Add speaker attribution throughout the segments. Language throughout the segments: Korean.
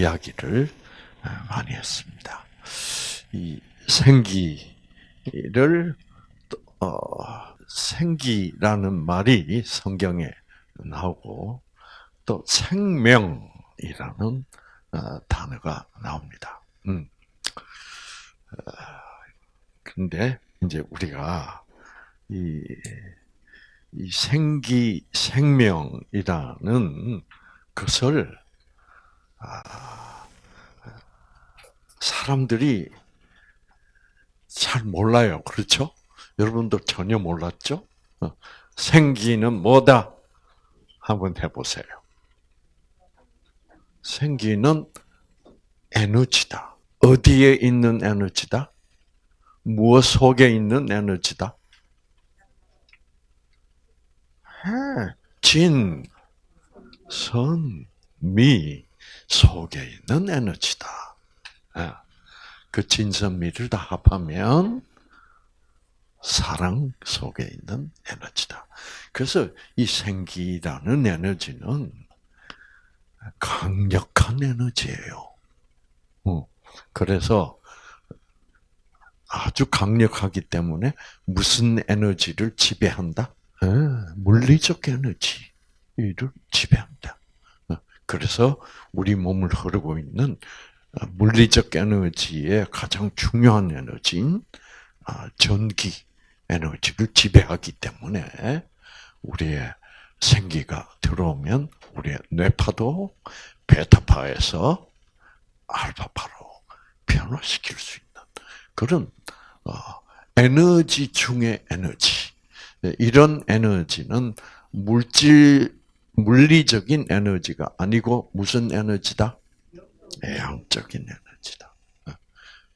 Speaker 1: 이야기를 많이 했습니다. 이 생기를 어, 생기라는 말이 성경에 나오고 또 생명이라는 어, 단어가 나옵니다. 음. 어, 근데 이제 우리가 이, 이 생기 생명이라는 것을 아, 사람들이 잘 몰라요. 그렇죠? 여러분도 전혀 몰랐죠? 어, 생기는 뭐다? 한번 해보세요. 생기는 에너지다. 어디에 있는 에너지다? 무엇 속에 있는 에너지다? 진, 선, 미 속에 있는 에너지다. 예. 그 진선미를 다 합하면 사랑 속에 있는 에너지다. 그래서 이 생기라는 에너지는 강력한 에너지예요. 어. 그래서 아주 강력하기 때문에 무슨 에너지를 지배한다? 예, 물리적 에너지를 지배한다. 어. 그래서 우리 몸을 흐르고 있는 물리적 에너지의 가장 중요한 에너지인 아, 전기 에너지를 지배하기 때문에 우리의 생기가 들어오면 우리의 뇌파도 베타파에서 알파파로 변화시킬 수 있는 그런 어, 에너지 중의 에너지. 네, 이런 에너지는 물질 물리적인 에너지가 아니고 무슨 에너지다? 양적인 에너지다. 어.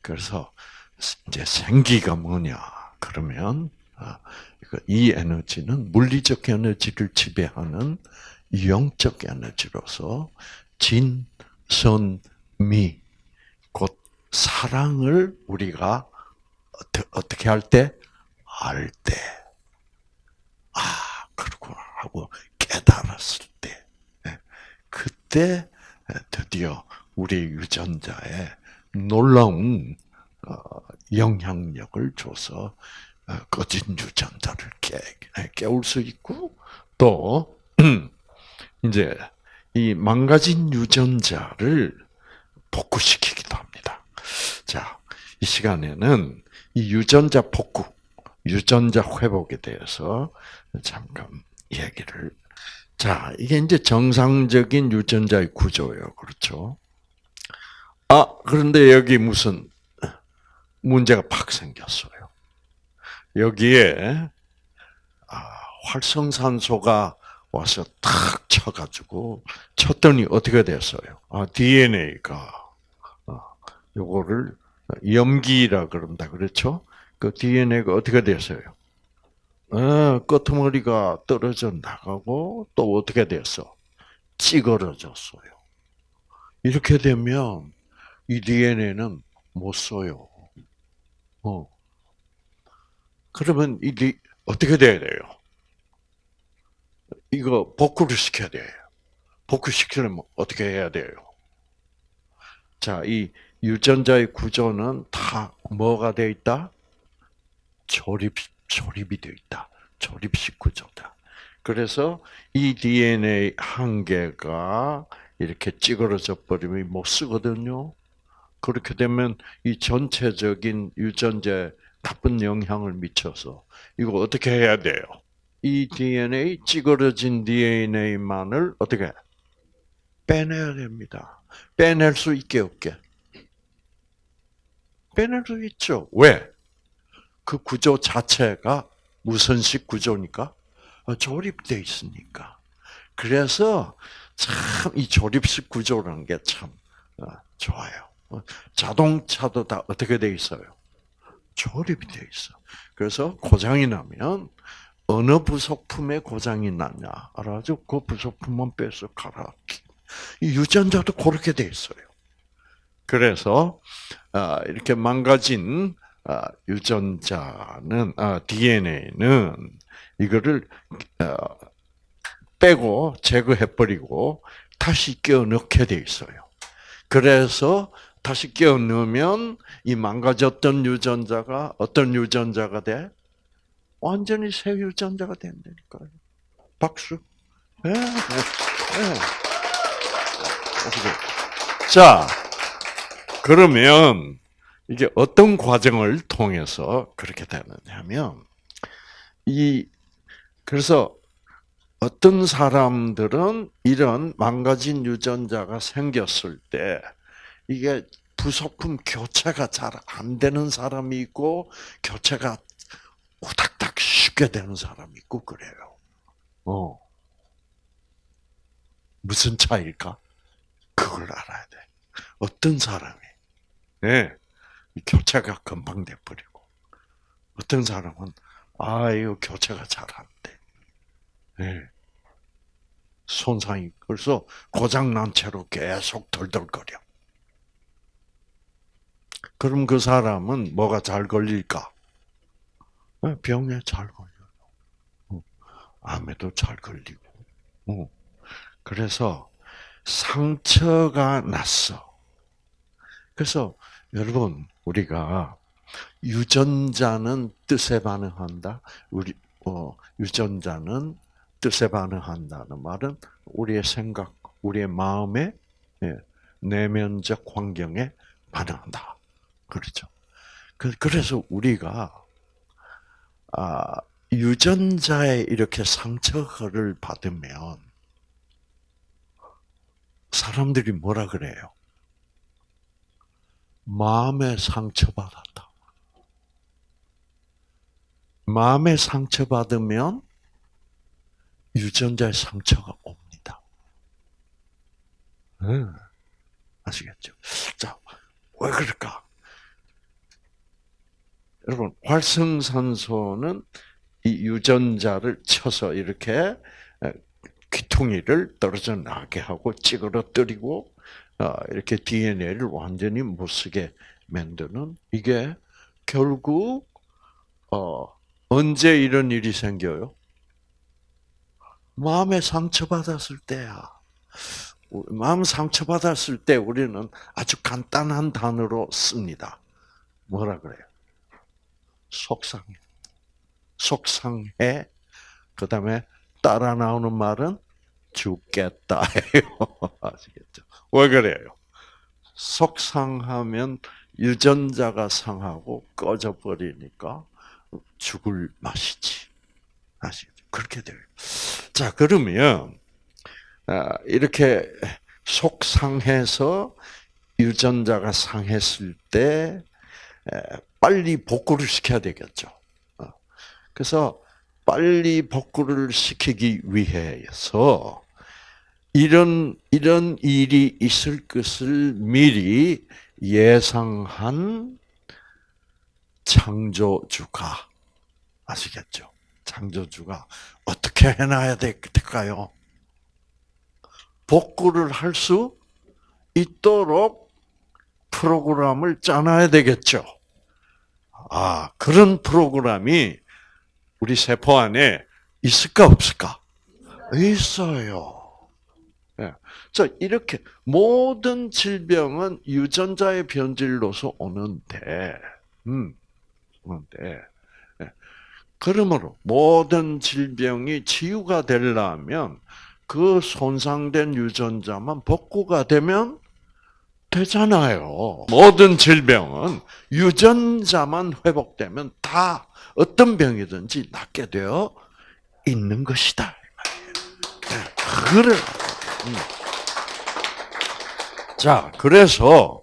Speaker 1: 그래서 이제 생기가 뭐냐? 그러면 어, 이 에너지는 물리적 에너지를 지배하는 영적 에너지로서 진, 선, 미, 곧 사랑을 우리가 어떻게 할 때? 알 때. 아, 그렇구나 하고 깨달았을 때. 예. 그때 드디어 우리 유전자에 놀라운 어, 영향력을 줘서 어, 꺼진 유전자를 깨, 깨울 수 있고 또 이제 이 망가진 유전자를 복구시키기도 합니다. 자, 이 시간에는 이 유전자 복구, 유전자 회복에 대해서 잠깐 얘기를. 자, 이게 이제 정상적인 유전자의 구조예요. 그렇죠? 아, 그런데 여기 무슨 문제가 팍 생겼어요. 여기에 아, 활성산소가 와서 탁 쳐가지고 쳤더니 어떻게 됐어요? 아, DNA가 어, 요거를 염기라 그런다 그렇죠? 그 DNA가 어떻게 됐어요? 아, 끄머리가 떨어져 나가고 또 어떻게 됐어? 찌그러졌어요. 이렇게 되면 이 DNA는 못 써요. 어. 그러면 이게 어떻게 돼야 돼요? 이거 복구를 시켜야 돼요. 복구시키려면 어떻게 해야 돼요? 자, 이 유전자의 구조는 다 뭐가 되어 있다? 조립, 조립이 되어 있다. 조립식 구조다. 그래서 이 DNA 한 개가 이렇게 찌그러져 버리면 못 쓰거든요. 그렇게 되면 이 전체적인 유전자에 나쁜 영향을 미쳐서 이거 어떻게 해야 돼요? 이 DNA 찌그러진 DNA만을 어떻게 빼내야 됩니다. 빼낼 수 있게 없게. 빼낼 수 있죠. 왜? 그 구조 자체가 무선식 구조니까 조립돼 있으니까. 그래서 참 이 조립식 구조라는 게참 어, 좋아요. 어, 자동차도 다 어떻게 돼 있어요? 조립이 돼 있어. 그래서 고장이 나면 어느 부속품에 고장이 났냐 알아가지고 그 부속품만 빼서 갈아끼. 이 유전자도 그렇게 돼 있어요. 그래서 아, 이렇게 망가진 아, 유전자는 DNA는 이거를 어, 빼고 제거해 버리고 다시 끼워 넣게 돼 있어요. 그래서 다시 끼워 넣으면 이 망가졌던 유전자가 어떤 유전자가 돼? 완전히 새 유전자가 된다니까요. 박수. 예, 예, 예. 자, 그러면 이게 어떤 과정을 통해서 그렇게 되느냐면 이 그래서 어떤 사람들은 이런 망가진 유전자가 생겼을 때 이게 부속품 교체가 잘 안 되는 사람이 있고 교체가 후닥닥 쉽게 되는 사람이 있고 그래요. 어. 무슨 차이일까? 그걸 알아야 돼. 어떤 사람이, 네, 교체가 금방 돼버리고, 어떤 사람은, 아, 이거 교체가 잘 안 돼. 네. 손상이, 그래서 고장 난 채로 계속 덜덜거려. 그럼 그 사람은 뭐가 잘 걸릴까? 네, 병에 잘 걸려요. 어, 암에도 잘 걸리고. 어. 그래서 상처가 났어. 그래서 여러분 우리가 유전자는 뜻에 반응한다. 우리 어, 유전자는 뜻에 반응한다는 말은 우리의 생각, 우리의 마음의 예, 내면적 환경에 반응한다. 그렇죠. 그, 그래서 우리가 아, 유전자에 이렇게 상처를 받으면 사람들이 뭐라 그래요? 마음에 상처받았다. 마음에 상처받으면 유전자의 상처가 옵니다. 음, 아시겠죠? 자, 왜 그럴까? 여러분, 활성산소는 이 유전자를 쳐서 이렇게 귀퉁이를 떨어져 나게 하고 찌그러뜨리고 어, 이렇게 DNA를 완전히 못 쓰게 만드는 이게 결국 어, 언제 이런 일이 생겨요? 마음에 상처받았을 때야. 마음 상처받았을 때 우리는 아주 간단한 단어로 씁니다. 뭐라 그래요? 속상해. 속상해. 그 다음에 따라 나오는 말은 죽겠다예요. 아시겠죠? 왜 그래요? 속상하면 유전자가 상하고 꺼져 버리니까 죽을 맛이지. 아시겠죠? 그렇게 돼요. 자, 그러면 아, 이렇게 속상해서 유전자가 상했을 때 빨리 복구를 시켜야 되겠죠. 어. 그래서 빨리 복구를 시키기 위해서 이런 이런 일이 있을 것을 미리 예상한 창조주가 아시겠죠? 창조주가 어떻게 해놔야 될까요? 복구를 할 수 있도록 프로그램을 짜놔야 되겠죠. 아, 그런 프로그램이 우리 세포 안에 있을까 없을까? 있어요. 예. 자, 이렇게 모든 질병은 유전자의 변질로서 오는데, 음, 오는데, 예. 그러므로 모든 질병이 치유가 되려면 그 손상된 유전자만 복구가 되면 되잖아요. 모든 질병은 유전자만 회복되면 다 어떤 병이든지 낫게 되어 있는 것이다. 네, 그래. 음. 자, 그래서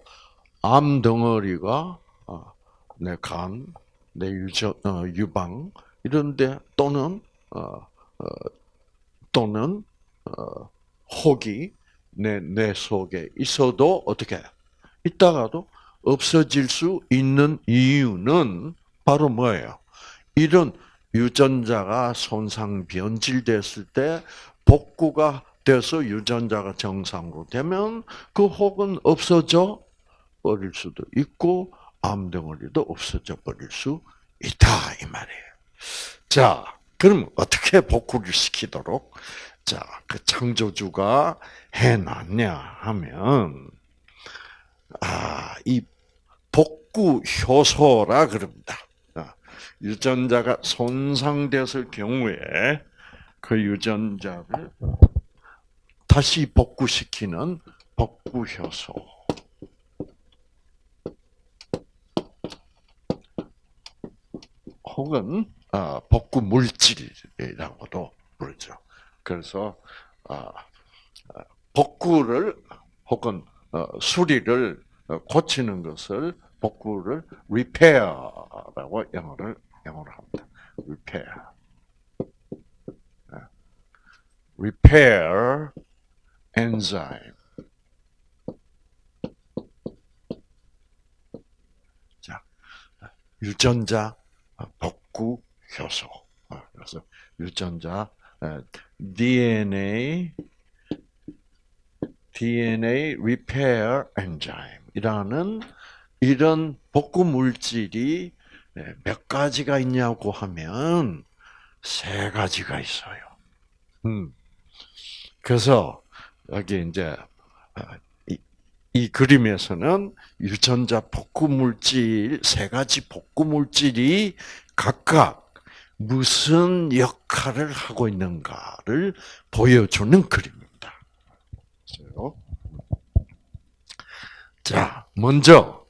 Speaker 1: 암 덩어리가 어, 내 간, 내 유전, 어, 유방 이런데 또는 어, 또는 혹이 내, 내 속에 있어도 어떻게 있다가도 없어질 수 있는 이유는 바로 뭐예요? 이런 유전자가 손상 변질됐을 때 복구가 돼서 유전자가 정상으로 되면 그 혹은 없어져 버릴 수도 있고 암 덩어리도 없어져 버릴 수 있다 이 말이에요. 자, 그럼 어떻게 복구를 시키도록 자, 그 창조주가 해 놨냐 하면 아, 이 복구 효소라 그럽니다. 아, 유전자가 손상됐을 경우에 그 유전자를 다시 복구시키는 복구 효소. 혹은 아, 복구 물질이라고도 부르죠. 그래서 아, 복구를 혹은 어, 수리를 어, 고치는 것을 복구를 repair라고 영어를 영어로 합니다. repair. repair enzyme. 자, 유전자 복구 효소. 그래서 유전자 DNA DNA repair enzyme이라는 이런 복구 물질이 몇 가지가 있냐고 하면 세 가지가 있어요. 음. 그래서 여기 이제 이, 이 그림에서는 유전자 복구 물질 세 가지 복구 물질이 각각 무슨 역할을 하고 있는가를 보여주는 그림입니다. 자, 먼저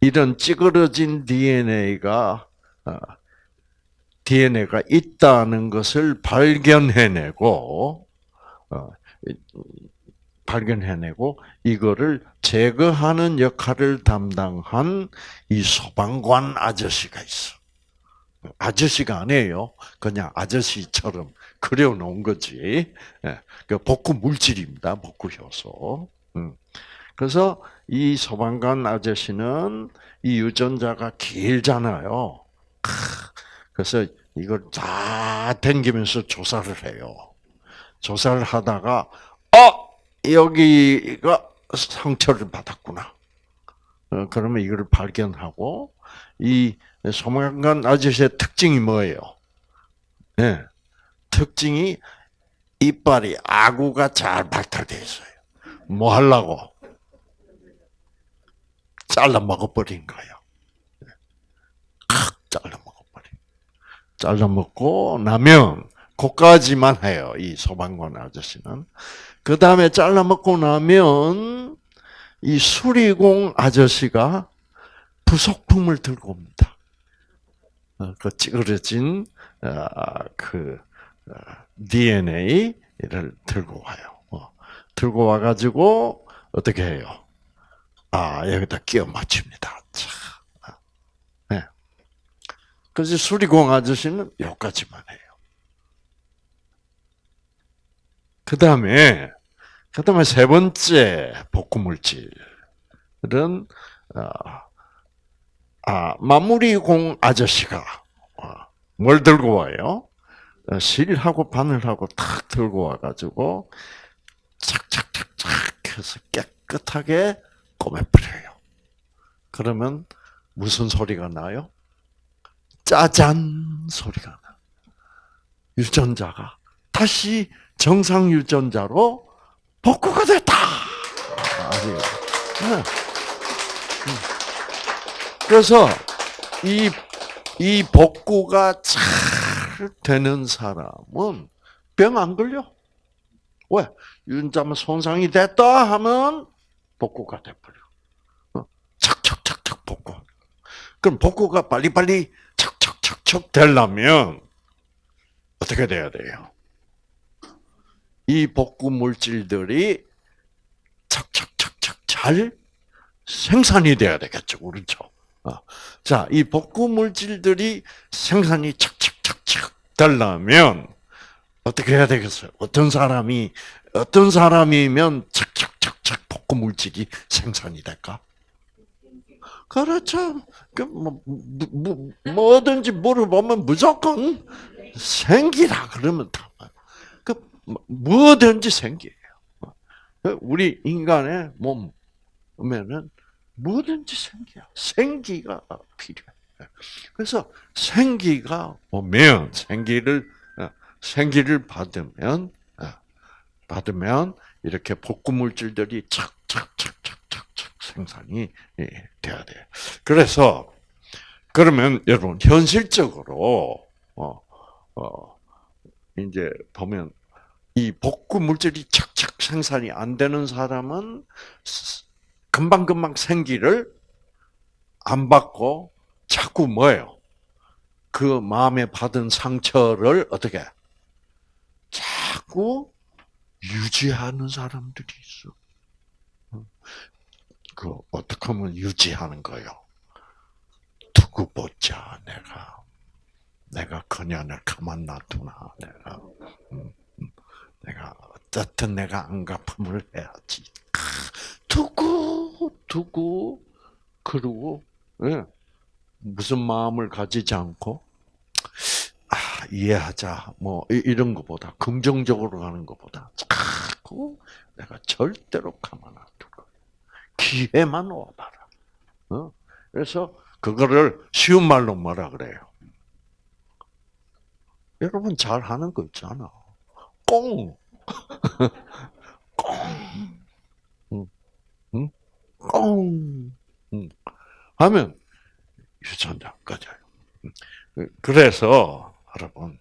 Speaker 1: 이런 찌그러진 DNA가 DNA가 어, 있다는 것을 발견해내고 어, 발견해내고 이거를 제거하는 역할을 담당한 이 소방관 아저씨가 있어. 아저씨가 아니에요. 그냥 아저씨처럼 그려놓은 거지. 예, 그 복구 물질입니다. 복구 효소. 음. 그래서 이 소방관 아저씨는 이 유전자가 길잖아요. 그래서 이걸 다 댕기면서 조사를 해요. 조사를 하다가 어 여기가 상처를 받았구나. 어, 그러면 이걸 발견하고 이 소방관 아저씨의 특징이 뭐예요? 네. 특징이 이빨이 아구가 잘 발달되어 있어요. 뭐 하려고? 잘라 먹어버린 거예요. 칵 잘라 먹어버린. 잘라 먹고 나면 그까지만 해요. 이 소방관 아저씨는. 그 다음에 잘라 먹고 나면 이 수리공 아저씨가 부속품을 들고 옵니다. 어, 그 찌그러진 어, 그 어, DNA를 들고 와요. 들고 와가지고 어떻게 해요? 아 여기다 끼워 맞춥니다. 네. 그래서 수리공 아저씨는 여기까지만 해요. 그 다음에 그 다음에 세 번째 복구 물질은 아, 마무리공 아저씨가 어, 뭘 들고 와요? 어, 실하고 바늘하고 탁 들고 와가지고 착착착착 해서 깨끗하게 꼬매버려요. 그러면 무슨 소리가 나요? 짜잔 소리가 나. 유전자가 다시 정상 유전자로 복구가 됐다. 아니요. 네. 음. 그래서 이, 이 복구가 잘 되는 사람은 병 안 걸려. 왜? 윤자면 손상이 됐다 하면 복구가 돼버려. 어? 착착착착 복구. 그럼 복구가 빨리빨리 착착착착 되려면 어떻게 돼야 돼요? 이 복구 물질들이 착착착착 잘 생산이 돼야 되겠죠. 그렇죠? 어. 자, 이 복구 물질들이 생산이 착착착착 되려면 어떻게 해야 되겠어요? 어떤 사람이 어떤 사람이면 착착착착 복구 물질이 생산이 될까? 그렇죠. 그 뭐, 뭐, 뭐든지 물어보면 무조건 생기라 그러면 다. 그 뭐든지 생기예요. 그 우리 인간의 몸에는 뭐든지 생기야. 생기가 필요해. 그래서 생기가 오면 생기를 어, 생기를 받으면 어, 받으면 이렇게 복구 물질들이 착착착착착착 생산이 예, 돼야 돼. 그래서 그러면 여러분 현실적으로 어, 어 이제 보면 이 복구 물질이 착착 생산이 안 되는 사람은 금방 금방 생기를 안 받고 자꾸 뭐예요? 그 마음에 받은 상처를 어떻게 자꾸 유지하는 사람들이 있어. 그 어떻게 하면 유지하는 거요? 두고 보자 내가 내가 그년을 가만 놔두나 내가. 내가 어떻든 내가 안갚음을 해야지. 두고 두고 그러고 예. 무슨 마음을 가지지 않고 아, 이해하자 뭐 이런 것보다 긍정적으로 가는 것보다 자꾸 내가 절대로 가만 안둘 거야. 기회만 와봐라. 어? 그래서 그거를 쉬운 말로 뭐라 그래요? 여러분 잘 하는 거 있잖아. 꽁. 꽁. 응. 응? 꽁. 응. 하면 유전자 꺼져요. 그래서 여러분,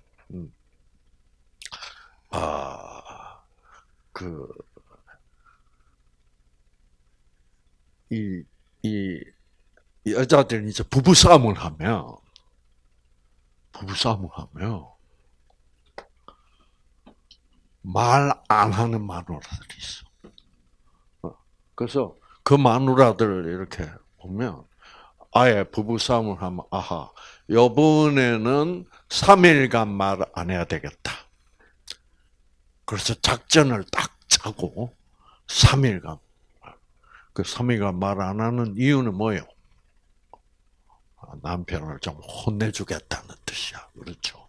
Speaker 1: 아, 그, 이, 이, 여자들이 이제 부부싸움을 하면, 부부싸움을 하면, 말 안 하는 마누라들이 있어. 어, 그래서 그 마누라들을 이렇게 보면, 아예 부부싸움을 하면, 아하, 요번에는 3일간 말 안 해야 되겠다. 그래서 작전을 딱 짜고 3일간 그 3일간 말 안 하는 이유는 뭐예요? 남편을 좀 혼내주겠다는 뜻이야. 그렇죠.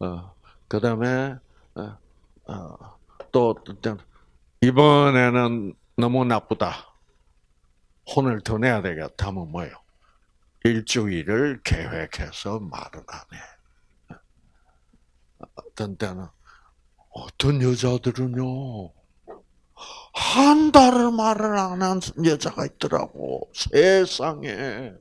Speaker 1: 어, 그 다음에, 어, 어, 또, 이번에는 너무 나쁘다. 혼을 더 내야 되겠다 하면 뭐예요? 일주일을 계획해서 말을 안 해. 어떤 때는 어떤 여자들은요 한 달을 말을 안 한 여자가 있더라고 세상에.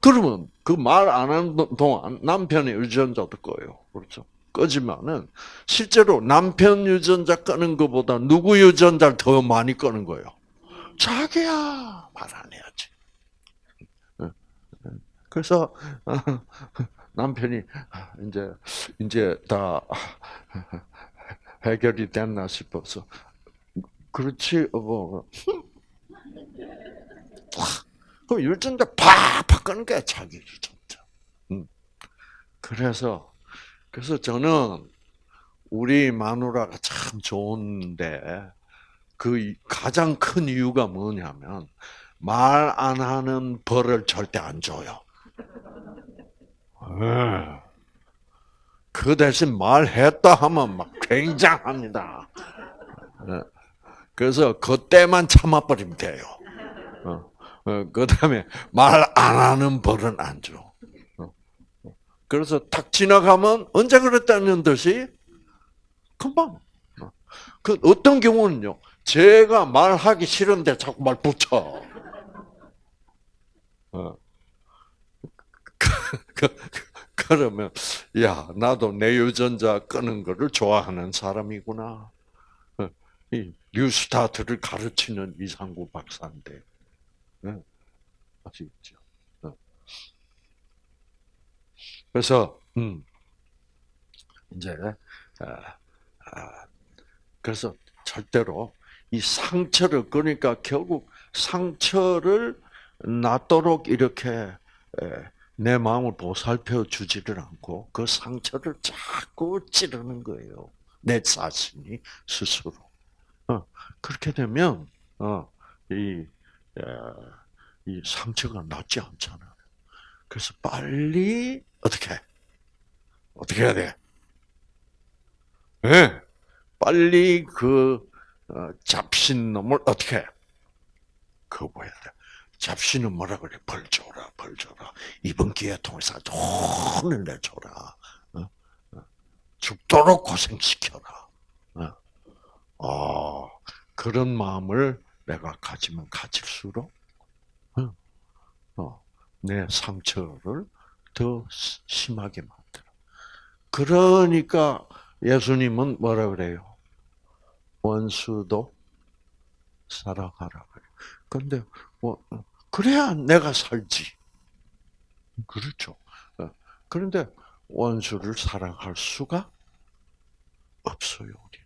Speaker 1: 그러면 그 말 안 하는 동안 남편의 유전자도 꺼요. 그렇죠? 꺼지면은 실제로 남편 유전자 끄는 것보다 누구 유전자를 더 많이 끄는 거예요? 자기야 말 안 해야지. 그래서 어, 남편이 이제 이제 다 해결이 됐나 싶어서 그렇지 뭐 그럼 유전자 팍팍 끄는 게 자기 유전자. 음. 그래서 그래서 저는 우리 마누라가 참 좋은데 그 가장 큰 이유가 뭐냐면 말 안 하는 벌을 절대 안 줘요. 예. 그 대신 말했다 하면 막 굉장합니다. 예. 그래서 그때만 참아버리면 돼요. 어. 어, 그 다음에 말 안 하는 벌은 안 줘. 어. 그래서 탁 지나가면 언제 그랬다는 듯이 금방. 그 어떤 경우는요, 제가 말하기 싫은데 자꾸 말 붙여. 그, 그러면 야 나도 내 유전자 끄는 거를 좋아하는 사람이구나. 어, 이 뉴스타트를 가르치는 이상구 박사인데 네. 아시겠죠? 어. 그래서 음 이제 아, 아, 그래서 절대로 이 상처를 그러니까 결국 상처를 낫도록 이렇게 내 마음을 보살펴 주지를 않고 그 상처를 자꾸 찌르는 거예요. 내 자신이 스스로. 어, 그렇게 되면 어, 이, 이 상처가 낫지 않잖아요. 그래서 빨리 어떻게 어떻게 해야 돼? 네, 빨리 그 어, 잡신 놈을 어떻게 거부해야 돼. 잡신은 뭐라 그래? 벌 줘라, 벌 줘라. 이번 기회 통해서 혼을 내줘라. 어? 어? 죽도록 고생시켜라. 어. 아, 그런 마음을 내가 가지면 가질수록 어, 어, 내 상처를 더 시- 심하게 만들어. 그러니까 예수님은 뭐라 그래요? 원수도 사랑하라 그래. 근데 뭐 그래야 내가 살지. 그렇죠. 어, 그런데 원수를 사랑할 수가 없어요, 우리.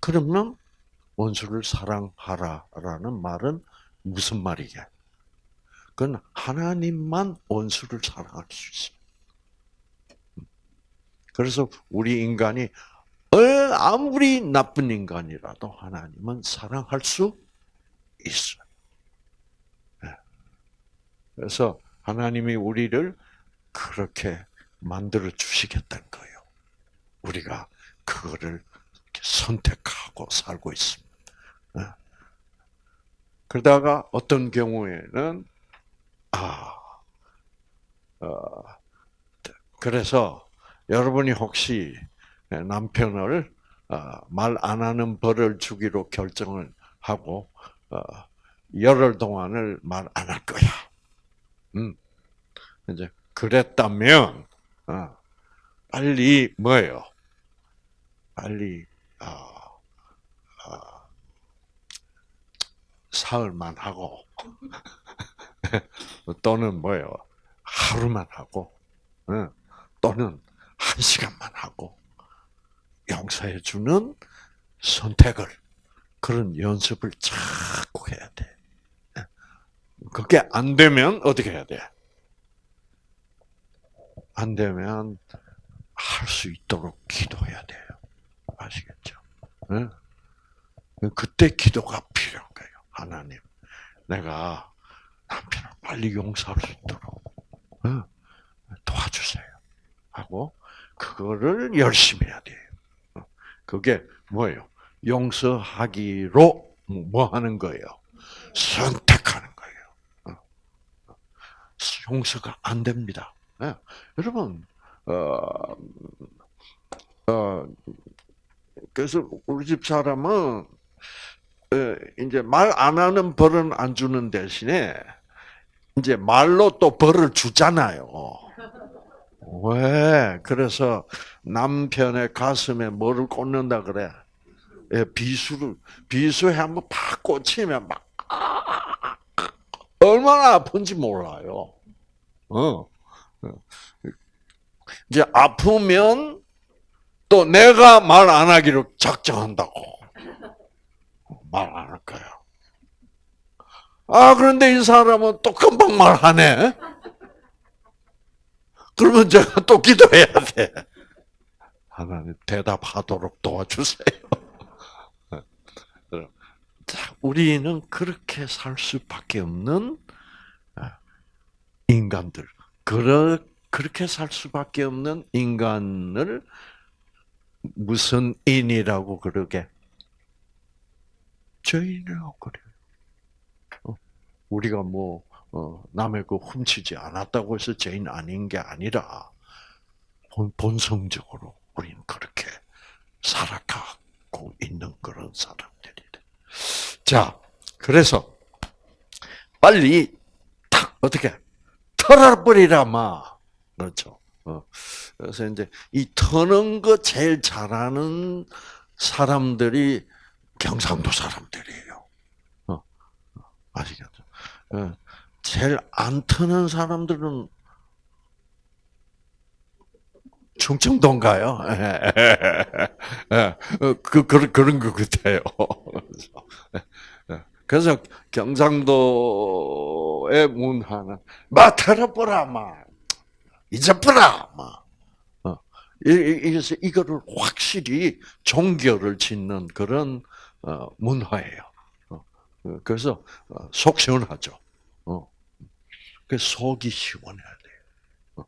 Speaker 1: 그러면 원수를 사랑하라라는 말은 무슨 말이게? 그건 하나님만 원수를 사랑할 수 있어요. 그래서 우리 인간이 어, 아무리 나쁜 인간이라도 하나님은 사랑할 수 있어요. 예. 그래서 하나님이 우리를 그렇게 만들어 주시겠다는 거예요. 우리가 그거를 선택하고 살고 있습니다. 예. 그러다가 어떤 경우에는 아, 어, 그래서 여러분이 혹시 남편을 어, 말안 하는 벌을 주기로 결정을 하고 어, 열흘 동안을 말 안 할 거야. 음, 이제 그랬다면 어, 빨리 뭐예요? 빨리 사흘만 하고 또는 뭐예요? 하루만 하고 어, 또는 한 시간만 하고 용서해 주는 선택을 그런 연습을 자꾸 해야 돼. 그게 안 되면 어떻게 해야 돼? 안 되면 할 수 있도록 기도해야 돼요. 아시겠죠? 응? 그때 기도가 필요한 거예요. 하나님, 내가 남편을 빨리 용서할 수 있도록 응? 도와주세요. 하고 그거를 열심히 해야 돼요. 그게 뭐예요? 용서하기로 뭐 하는 거예요? 선택하는 거예요. 용서가 안 됩니다. 네. 여러분, 어, 어, 그래서 우리 집 사람은 이제 말 안 하는 벌은 안 주는 대신에 이제 말로 또 벌을 주잖아요. 왜? 그래서 남편의 가슴에 뭐를 꽂는다 그래? 예, 비수를 비수에 한번 팍 꽂히면 막 아, 얼마나 아픈지 몰라요. 어. 이제 아프면 또 내가 말 안 하기로 작정한다고 말 안 할 거야. 아 그런데 이 사람은 또 금방 말하네. 그러면 제가 또 기도해야 돼. 하나님 대답하도록 도와주세요. 자, 우리는 그렇게 살 수밖에 없는 인간들. 그러, 그렇게 살 수밖에 없는 인간을 무슨 인이라고 그러게? 죄인이라고 그래요. 우리가 뭐 어, 남의 거 훔치지 않았다고 해서 죄인 아닌 게 아니라 본, 본성적으로 우리는 그렇게 살아가고 있는 그런 사람들이래. 자, 그래서 빨리 탁 어떻게 털어버리라 마. 그렇죠. 어. 그래서 이제 이 터는 거 제일 잘하는 사람들이 경상도 사람들이에요. 어. 아시겠죠? 어. 제일 안 트는 사람들은 충청도인가요? 그, 그, 그런 것 같아요. 그래서 경상도의 문화는 마 털어버라 마 잊어버라 마 이래서 이거를 확실히 종결을 짓는 그런 문화예요. 그래서 속 시원하죠. 그 속이 시원해야 돼요.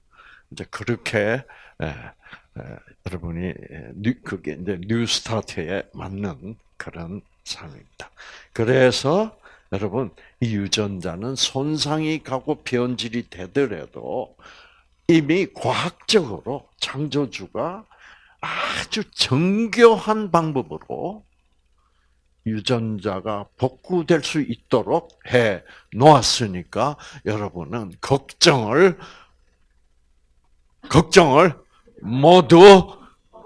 Speaker 1: 이제 그렇게 에, 에, 여러분이 new, 그게 이제 new start에 맞는 그런 삶입니다. 그래서 여러분 이 유전자는 손상이 가고 변질이 되더라도 이미 과학적으로 창조주가 아주 정교한 방법으로 유전자가 복구될 수 있도록 해 놓았으니까 여러분은 걱정을 걱정을 모두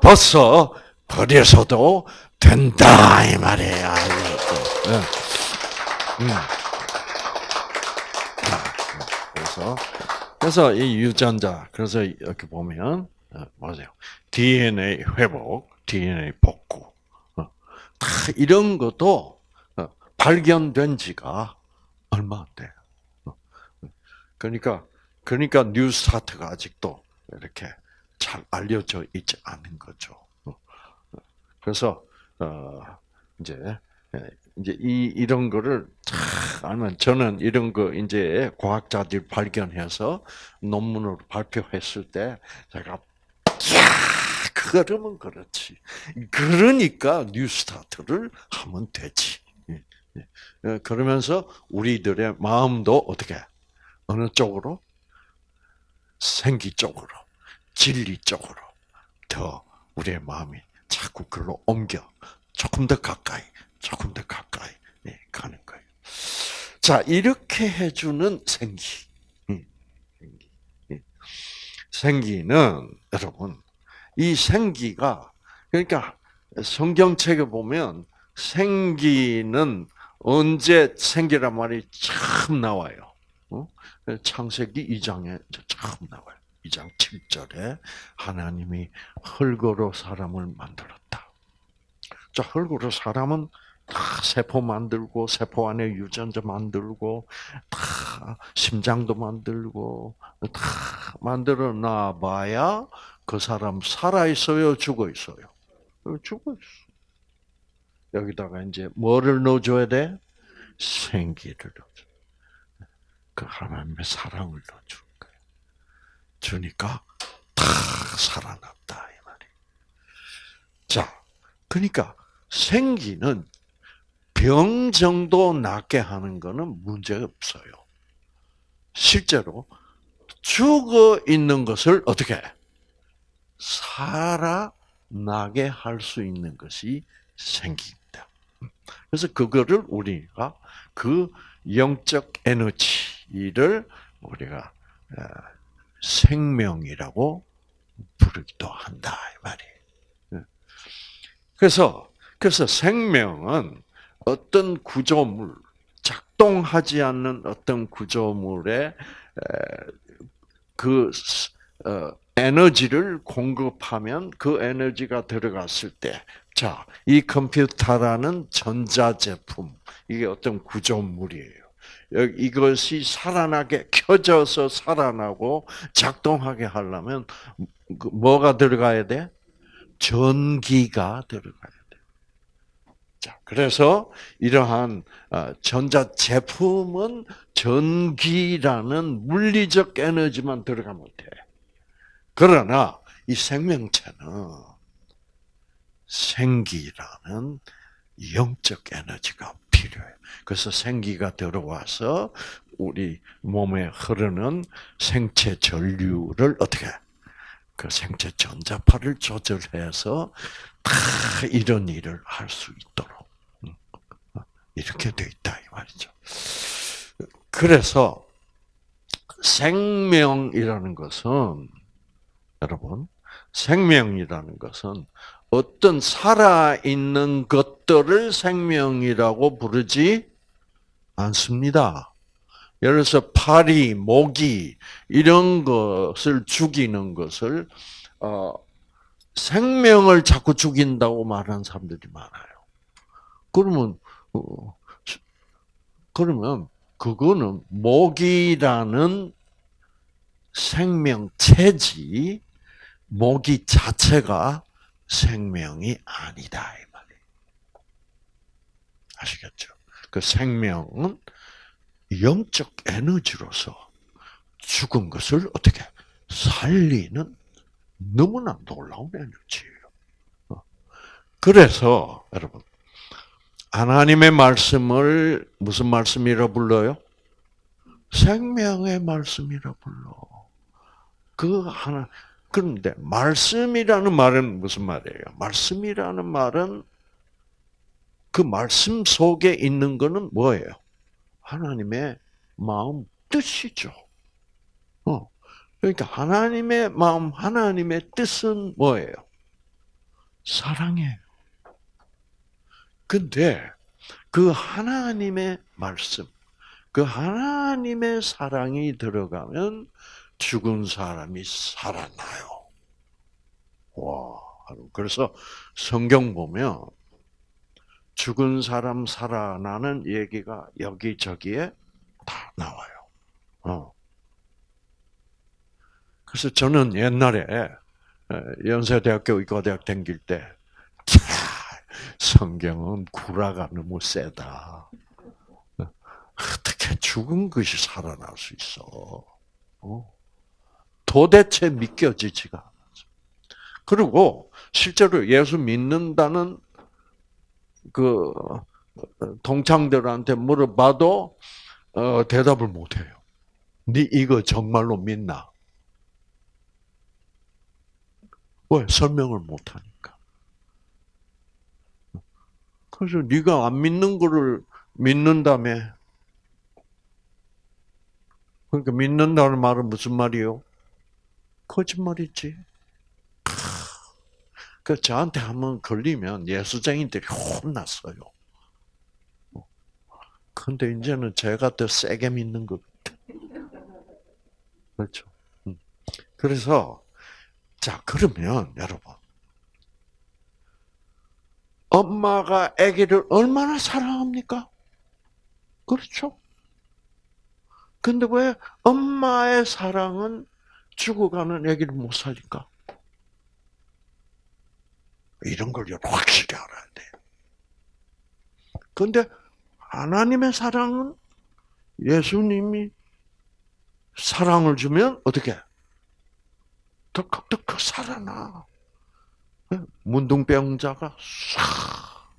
Speaker 1: 벗어 버려서도 된다 이 말이에요. 네. 음. 그래서 그래서 이 유전자 그래서 이렇게 보면 맞아요. DNA 회복, DNA 복구 다 이런 것도 어, 발견된 지가 얼마 안 돼요. 어. 그러니까 그러니까 뉴스타트가 아직도 이렇게 잘 알려져 있지 않은 거죠. 어. 그래서 이제 예, 이제 이 이런 거를 알면 저는 이런 거 이제 과학자들이 발견해서 논문으로 발표했을 때 제가 그러면 그렇지. 그러니까 뉴스타트를 하면 되지. 예, 예. 어, 그러면서 우리들의 마음도 어떻게 어느 쪽으로 생기 쪽으로 진리 쪽으로 더 우리의 마음이 자꾸 글로 옮겨 조금 더 가까이 조금 더 가까이 예, 가는 거예요. 자 이렇게 해주는 생기 생기는 여러분 이 생기가 그러니까 성경책에 보면 생기는 언제 생기란 말이 참 나와요. 어? 창세기 2장에 참 나와요. 2장 7절에 하나님이 흙으로 사람을 만들었다. 자, 흙으로 사람은 다 세포 만들고 세포 안에 유전자 만들고 다 심장도 만들고 다 만들어 놔봐야 그 사람 살아 있어요, 죽어 있어요? 어, 죽어 있어. 여기다가 이제 뭐를 넣어줘야 돼? 생기를 넣어줘. 그 하나님의 사랑을 넣어준 거예요. 주니까 다 살아났다 이 말이. 자, 그러니까 생기는 병 정도 낫게 하는 거는 문제 없어요. 실제로 죽어 있는 것을 어떻게 살아나게 할 수 있는 것이 생깁니다. 그래서 그거를 우리가 그 영적 에너지를 우리가 어, 생명이라고 부르기도 한다 이 말이에요. 예. 그래서 그래서 생명은 어떤 구조물 작동하지 않는 어떤 구조물의 그 어, 에너지를 공급하면 그 에너지가 들어갔을 때, 자, 이 컴퓨터라는 전자제품, 이게 어떤 구조물이에요. 이것이 살아나게, 켜져서 살아나고 작동하게 하려면 그 뭐가 들어가야 돼? 전기가 들어가야 돼. 자, 그래서 이러한 어, 전자 제품은 전기라는 물리적 에너지만 들어가면 돼. 그러나 이 생명체는 생기라는 영적 에너지가 필요해요. 그래서 생기가 들어와서 우리 몸에 흐르는 생체 전류를 어떻게 그 생체 전자파를 조절해서 다 이런 일을 할 수 있도록 음, 이렇게 돼 있다 이 말이죠. 그래서 생명이라는 것은 여러분, 생명이라는 것은 어떤 살아있는 것들을 생명이라고 부르지 않습니다. 예를 들어서 파리, 모기 이런 것을 죽이는 것을 어, 생명을 자꾸 죽인다고 말하는 사람들이 많아요. 그러면 어, 그러면 그거는 모기라는 생명체지 모기 자체가 생명이 아니다 이 말이에요. 아시겠죠? 그 생명은 영적 에너지로서 죽은 것을 어떻게 살리는 너무나 놀라운 에너지예요. 어. 그래서 여러분 하나님의 말씀을 무슨 말씀이라 불러요? 생명의 말씀이라 불러. 그 하나 그런데 말씀이라는 말은 무슨 말이에요? 말씀이라는 말은 그 말씀 속에 있는 거는 뭐예요? 하나님의 마음 뜻이죠. 어. 그러니까 하나님의 마음, 하나님의 뜻은 뭐예요? 사랑이에요. 근데 그 하나님의 말씀, 그 하나님의 사랑이 들어가면 죽은 사람이 살아나요. 와, 그래서 성경 보면 죽은 사람 살아나는 얘기가 여기저기에 다 나와요. 어. 그래서 저는 옛날에 연세대학교 의과대학 다닐 때, 차, 성경은 구라가 너무 세다. 어떻게 죽은 것이 살아날 수 있어? 어? 도대체 믿겨지지가 않아서. 그리고 실제로 예수 믿는다는 그 동창들한테 물어봐도 어, 대답을 못해요. 네 이거 정말로 믿나? 왜 설명을 못하니까. 그래서 네가 안 믿는 거를 믿는다며. 그러니까 믿는다는 말은 무슨 말이요? 거짓말이지. 그 저한테 한번 걸리면 예수쟁이들이 혼났어요. 근데 이제는 제가 더 세게 믿는 것 같아. 그렇죠. 음. 그래서 자 그러면 여러분 엄마가 아기를 얼마나 사랑합니까? 그렇죠. 근데 왜 엄마의 사랑은 죽어가는 아기를 못 살릴까? 이런 걸 확실히 알아야 돼. 근데 하나님의 사랑은 예수님이 사랑을 주면 어떻게? 덕덕덕 살아나. 문둥병자가 싹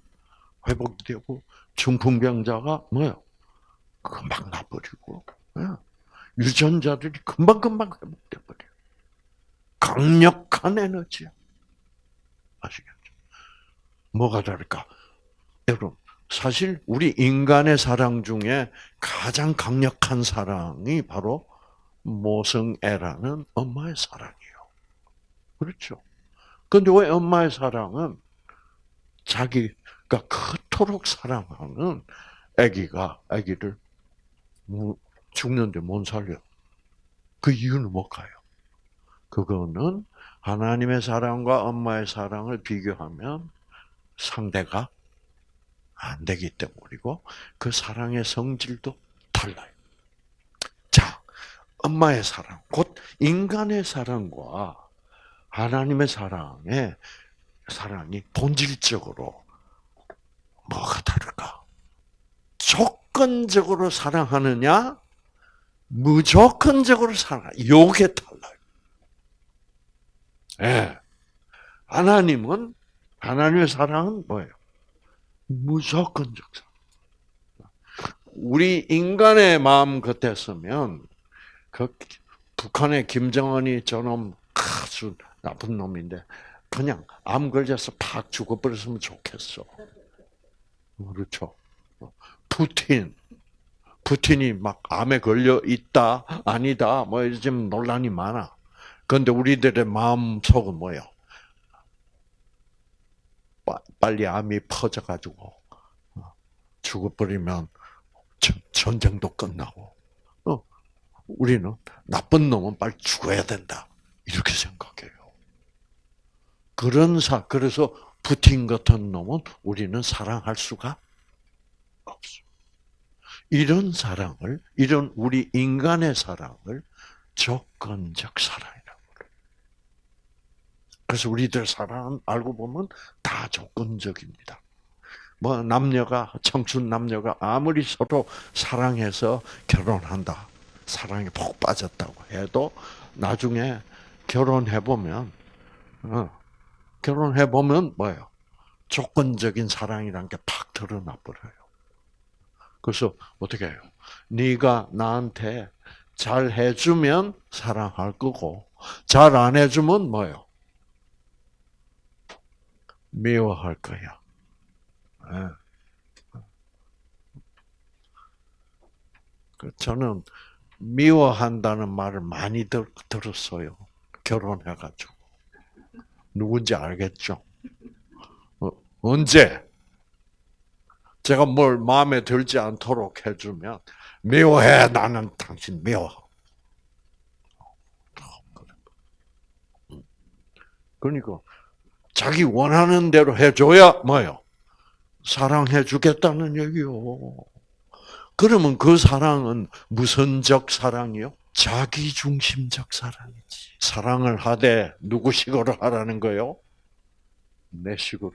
Speaker 1: 회복되고 중풍병자가 뭐요? 금방 나버리고 유전자들이 금방금방 회복돼 버려. 강력한 에너지야. 아시겠죠? 뭐가 다를까? 여러분, 사실 우리 인간의 사랑 중에 가장 강력한 사랑이 바로 모성애라는 엄마의 사랑이에요. 그렇죠? 근데 왜 엄마의 사랑은 자기가 그토록 사랑하는 아기가 아기를 죽는데 못 살려? 그 이유는 뭘까요? 그거는 하나님의 사랑과 엄마의 사랑을 비교하면 상대가 안 되기 때문이고 그 사랑의 성질도 달라요. 자, 엄마의 사랑, 곧 인간의 사랑과 하나님의 사랑의 사랑이 본질적으로 뭐가 다를까? 조건적으로 사랑하느냐, 무조건적으로 사랑. 요게 달라요. 예. 하나님은 하나님의 사랑은 뭐예요? 무조건적 사랑. 우리 인간의 마음 같았으면 그 북한의 김정은이 저놈 아주 나쁜 놈인데 그냥 암 걸려서 팍 죽어버렸으면 좋겠어. 그렇죠. 푸틴, 푸틴이 막 암에 걸려 있다, 아니다, 뭐 요즘 논란이 많아. 그런데 우리들의 마음 속은 뭐요? 빨리 암이 퍼져가지고 어, 죽어버리면 전쟁도 끝나고, 어, 우리는 나쁜 놈은 빨리 죽어야 된다 이렇게 생각해요. 그런 사 그래서 푸틴 같은 놈은 우리는 사랑할 수가 없어. 이런 사랑을 이런 우리 인간의 사랑을 조건적 사랑이라고 그래. 그래서 우리들 사랑은 알고 보면 다 조건적입니다. 뭐 남녀가 청춘 남녀가 아무리 서로 사랑해서 결혼한다, 사랑에 푹 빠졌다고 해도 나중에 결혼해 보면 어, 결혼해 보면 뭐예요? 조건적인 사랑이란 게 팍 드러나 버려요. 그래서 어떻게 해요? 네가 나한테 잘 해주면 사랑할 거고 잘 안 해주면 뭐요? 미워할 거야. 예. 그 저는 미워한다는 말을 많이 들, 들었어요. 결혼해가지고. 누군지 알겠죠? 어, 언제? 제가 뭘 마음에 들지 않도록 해주면, 미워해, 나는 당신 미워. 그러니까, 자기 원하는 대로 해줘야 뭐요? 사랑해 주겠다는 얘기요. 그러면 그 사랑은 무선적 사랑이요? 자기중심적 사랑이지. 사랑을 하되 누구 식으로 하라는 거요? 내 식으로?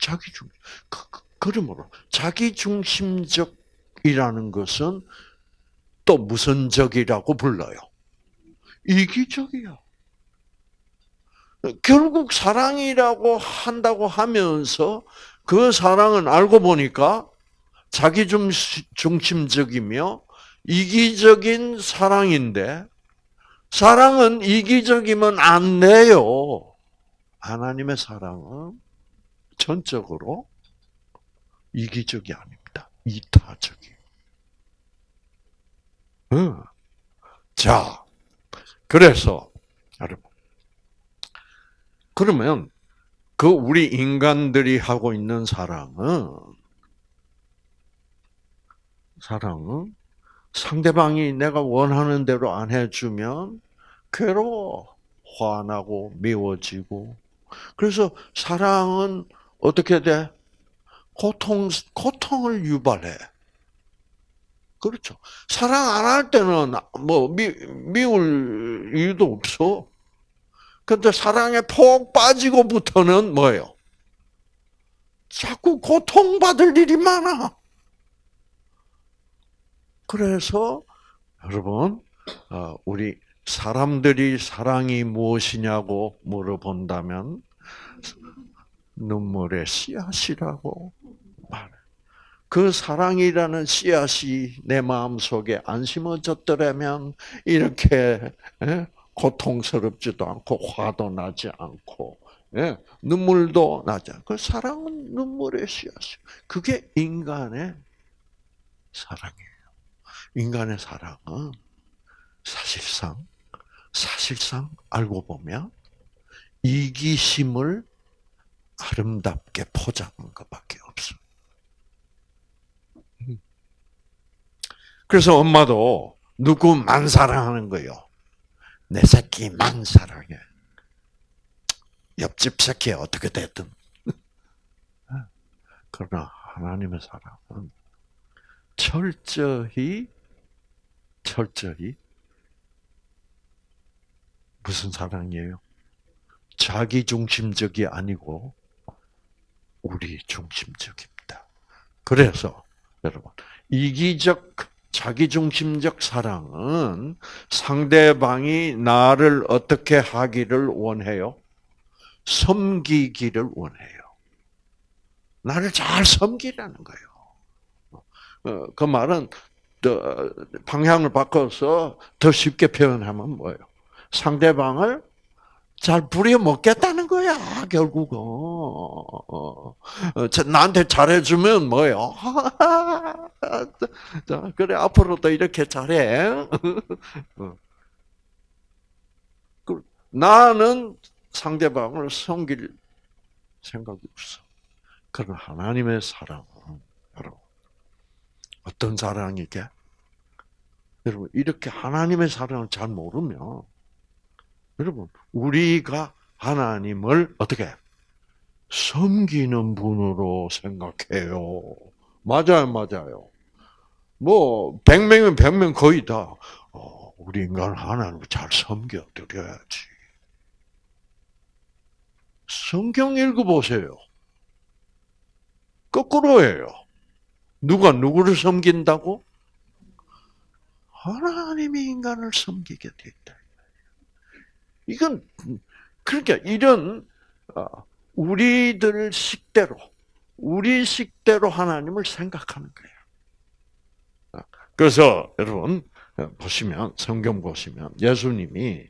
Speaker 1: 자기중. 그, 그, 그러므로 자기 중심적이라는 것은 또 무선적이라고 불러요. 이기적이야. 결국 사랑이라고 한다고 하면서 그 사랑은 알고 보니까 자기 중심적이며 이기적인 사랑인데 사랑은 이기적이면 안 돼요. 하나님의 사랑은 전적으로 이기적이 아닙니다. 이타적이. 응. 자, 그래서 여러분, 그러면 그 우리 인간들이 하고 있는 사랑은 사랑은 상대방이 내가 원하는 대로 안 해주면 괴로워, 화나고 미워지고. 그래서 사랑은 어떻게 돼? 고통, 고통을 유발해. 그렇죠. 사랑 안 할 때는 뭐 미, 미울 이유도 없어. 근데 사랑에 폭 빠지고부터는 뭐예요? 자꾸 고통받을 일이 많아. 그래서 여러분 어, 우리 사람들이 사랑이 무엇이냐고 물어본다면 눈물의 씨앗이라고 말해. 그 사랑이라는 씨앗이 내 마음 속에 안 심어졌더라면 이렇게 고통스럽지도 않고 화도 나지 않고 눈물도 나지 않고 그 사랑은 눈물의 씨앗이. 그게 인간의 사랑이에요. 인간의 사랑은 사실상 사실상 알고 보면 이기심을 아름답게 포장한 것밖에 없어. 그래서 엄마도 누구만 사랑하는 거요. 내 새끼만 사랑해. 옆집 새끼 어떻게 됐든. 그러나 하나님의 사랑은 철저히 철저히 무슨 사랑이에요? 자기 중심적이 아니고 우리 중심적입니다. 그래서 여러분 이기적 자기 중심적 사랑은 상대방이 나를 어떻게 하기를 원해요? 섬기기를 원해요. 나를 잘 섬기라는 거예요. 어, 그 말은 방향을 바꿔서 더 쉽게 표현하면 뭐예요? 상대방을 잘 부려 먹겠다는 거야 결국은 어, 나한테 잘해주면 뭐예요? 그래 앞으로도 이렇게 잘해. 어. 그, 나는 상대방을 섬길 생각이 없어. 그런 하나님의 사랑은 여러분 어떤 사랑이게? 여러분, 이렇게 하나님의 사랑을 잘 모르면, 여러분, 우리가 하나님을 어떻게 섬기는 분으로 생각해요. 맞아요, 맞아요. 뭐, 100명이면 100명 거의 다, 어, 우리 인간 하나님을 잘 섬겨드려야지. 성경 읽어보세요. 거꾸로예요. 누가 누구를 섬긴다고? 하나님이 인간을 섬기게 됐다. 이건 그러니까 이런 어, 우리들 식대로 우리 식대로 하나님을 생각하는 거예요. 그래서 여러분 어, 보시면 성경 보시면 예수님이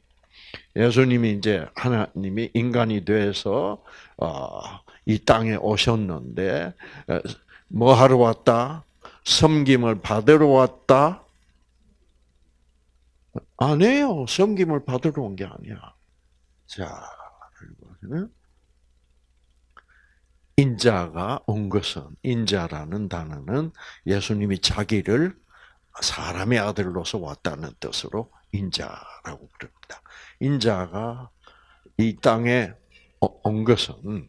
Speaker 1: 예수님이 이제 하나님이 인간이 돼서 어, 이 땅에 오셨는데 어, 뭐 하러 왔다? 섬김을 받으러 왔다? 아니에요. 섬김을 받으러 온 게 아니야. 자, 인자가 온 것은 인자라는 단어는 예수님이 자기를 사람의 아들로서 왔다는 뜻으로 인자라고 부릅니다. 인자가 이 땅에 온 것은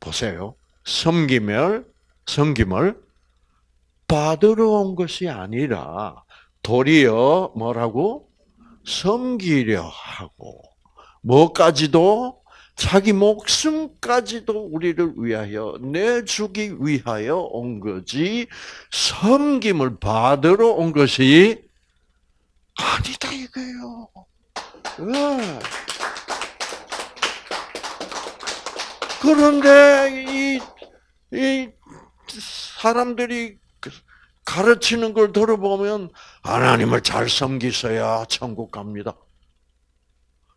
Speaker 1: 보세요. 섬김을 섬김을 받으러 온 것이 아니라 도리어 뭐라고 섬기려 하고 뭐까지도 자기 목숨까지도 우리를 위하여 내주기 위하여 온 거지 섬김을 받으러 온 것이 아니다 이거예요. 네. 그런데 이, 이 사람들이 가르치는 걸 들어보면 하나님을 잘 섬기셔야 천국 갑니다.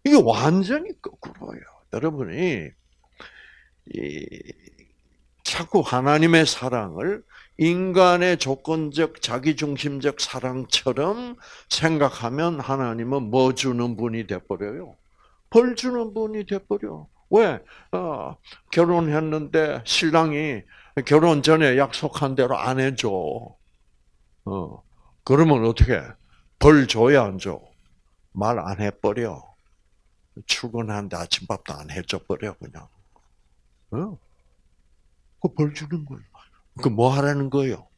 Speaker 1: 이게 완전히 거꾸로예요. 여러분이 이, 자꾸 하나님의 사랑을 인간의 조건적 자기중심적 사랑처럼 생각하면 하나님은 뭐 주는 분이 돼버려요? 벌 주는 분이 돼버려. 왜? 어, 결혼했는데 신랑이 결혼 전에 약속한 대로 안 해줘. 어, 그러면 어떻게? 벌 줘야 안 줘? 말 안 해버려. 출근하는데 아침밥도 안 해줘 버려 그냥. 어? 그벌 주는 거예요. 그 뭐 하라는 거예요?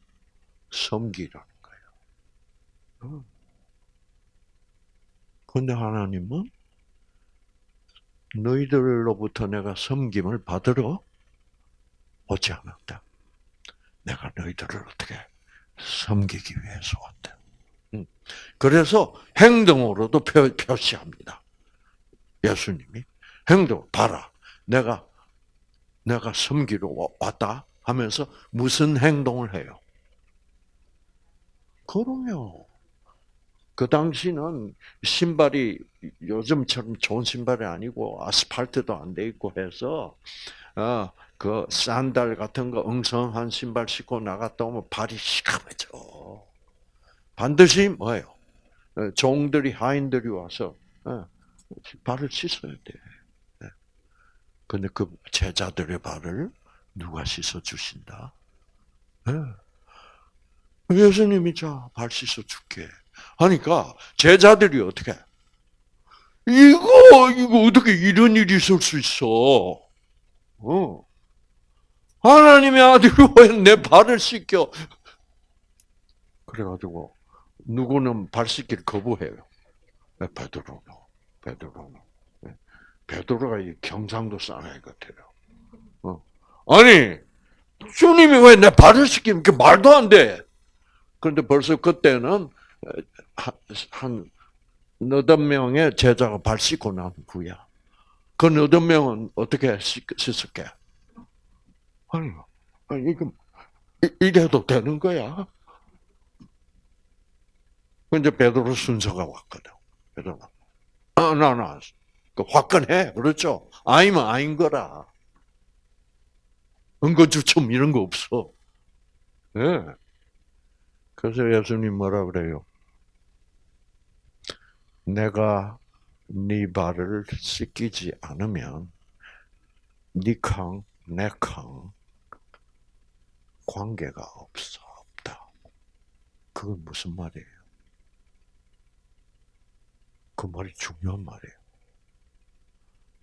Speaker 1: 섬기라는 거예요. 어. 근데 하나님은 너희들로부터 내가 섬김을 받으러 오지 않았다. 내가 너희들을 어떻게 섬기기 위해서 왔다. 그래서 행동으로도 표, 시합니다 예수님이 행동 봐라. 내가 내가 섬기러 왔다 하면서 무슨 행동을 해요? 그럼요. 그 당시는 신발이 요즘처럼 좋은 신발이 아니고 아스팔트도 안 돼 있고 해서 어, 그 샌들 같은 거 엉성한 신발 신고 나갔다 오면 발이 시커매져. 반드시 뭐예요? 어, 종들이 하인들이 와서 어, 발을 씻어야 돼. 네. 근데 그 제자들의 발을 누가 씻어 주신다? 네. 예수님이 자, 발 씻어 줄게. 하니까 제자들이 어떻게? 이거, 이거 어떻게 이런 일이 있을 수 있어? 어. 하나님의 아들이 왜 내 발을 씻겨? 그래가지고, 누구는 발 씻기를 거부해요. 베드로는. 베드로는. 네. 베드로가 이 경상도 사나이 같아요. 어. 아니, 주님이 왜 내 발을 씻기는 게 말도 안 돼. 그런데 벌써 그때는 한 너덟 명의 제자가 발 씻고 난 후야. 그 너덟 명은 어떻게 씻을게? 아니, 이거 이래도 되는 거야? 근데 베드로 순서가 왔거든. 베드로. 아, 나, 나. 그 화끈해. 그렇죠? 아니면 아닌 거라. 은거주춤 이런 거 없어. 예. 네. 그래서 예수님 뭐라 그래요? 내가 네 발을 씻기지 않으면 니캉 내 캉 관계가 없어 없다. 그건 무슨 말이에요? 그 말이 중요한 말이에요.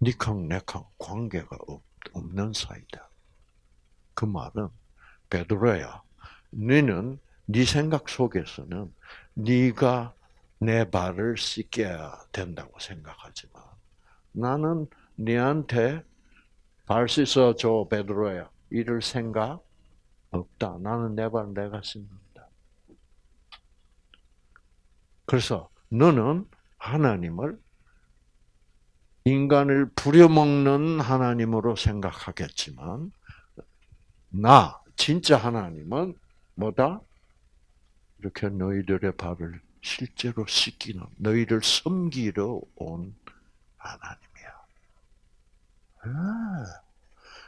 Speaker 1: 니캉 내캉 관계가 없, 없는 사이다. 그 말은 베드로야, 너는 네 생각 속에서는 네가 내 발을 씻겨야 된다고 생각하지만 나는 네한테 발 씻어 줘 베드로야 이럴 생각 없다. 나는 내 발 내가 씻는다. 그래서 너는 하나님을 인간을 부려먹는 하나님으로 생각하겠지만 나 진짜 하나님은 뭐다? 이렇게 너희들의 발을 실제로 씻기는 너희를 섬기러 온 하나님이야. 아,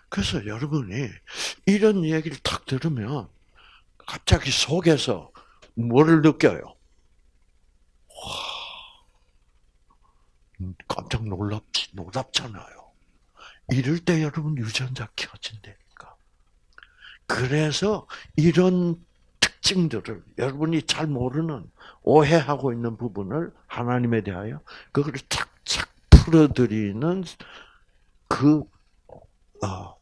Speaker 1: 그래서 여러분이 이런 얘기를 딱 들으면 갑자기 속에서 뭐를 느껴요? 와, 깜짝 놀랍지, 놀랍잖아요. 이럴 때 여러분 유전자 켜진다니까. 그래서 이런 특징들을 여러분이 잘 모르는 오해하고 있는 부분을 하나님에 대하여 그거를 착착 풀어드리는 그 어,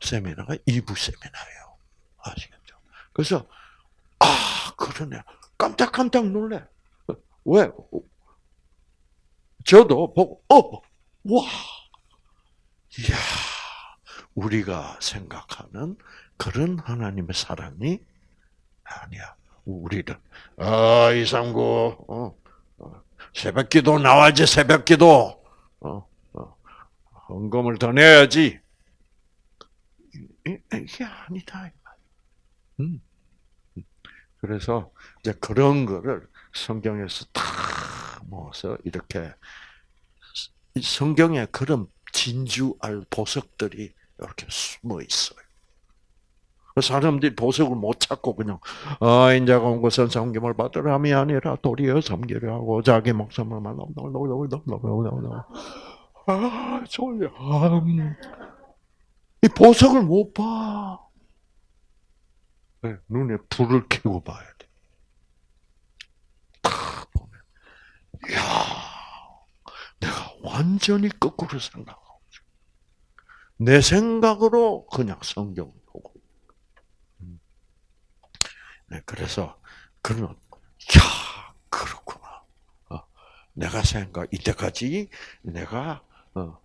Speaker 1: 세미나가 2부 세미나예요. 아시겠죠? 그래서 아 그러네 깜짝깜짝 놀래. 왜? 저도 보고 어 와 이야 우리가 생각하는 그런 하나님의 사랑이 아니야. 우리는 아 이상구 어, 어, 새벽기도 나와야지 새벽기도 어, 어, 헌금을 더 내야지 이게 아니다. 음. 그래서 이제 그런 거를 성경에서 다 모아서 이렇게 성경에 그런 진주알 보석들이 이렇게 숨어 있어요. 사람들이 보석을 못 찾고 그냥 아 인자가 온 것은 섬김을 받으람이 아니라 도리어 섬기려 하고 자기 목숨을 말아 졸려 이 보석을 못 봐. 네, 눈에 불을 켜고 봐야 돼. 딱 보면, 야, 내가 완전히 거꾸로 생각하고. 내 생각으로 그냥 성경을 보고. 네, 그래서 그는 야, 그렇구나. 어, 내가 생각 이때까지 내가 어, 뭐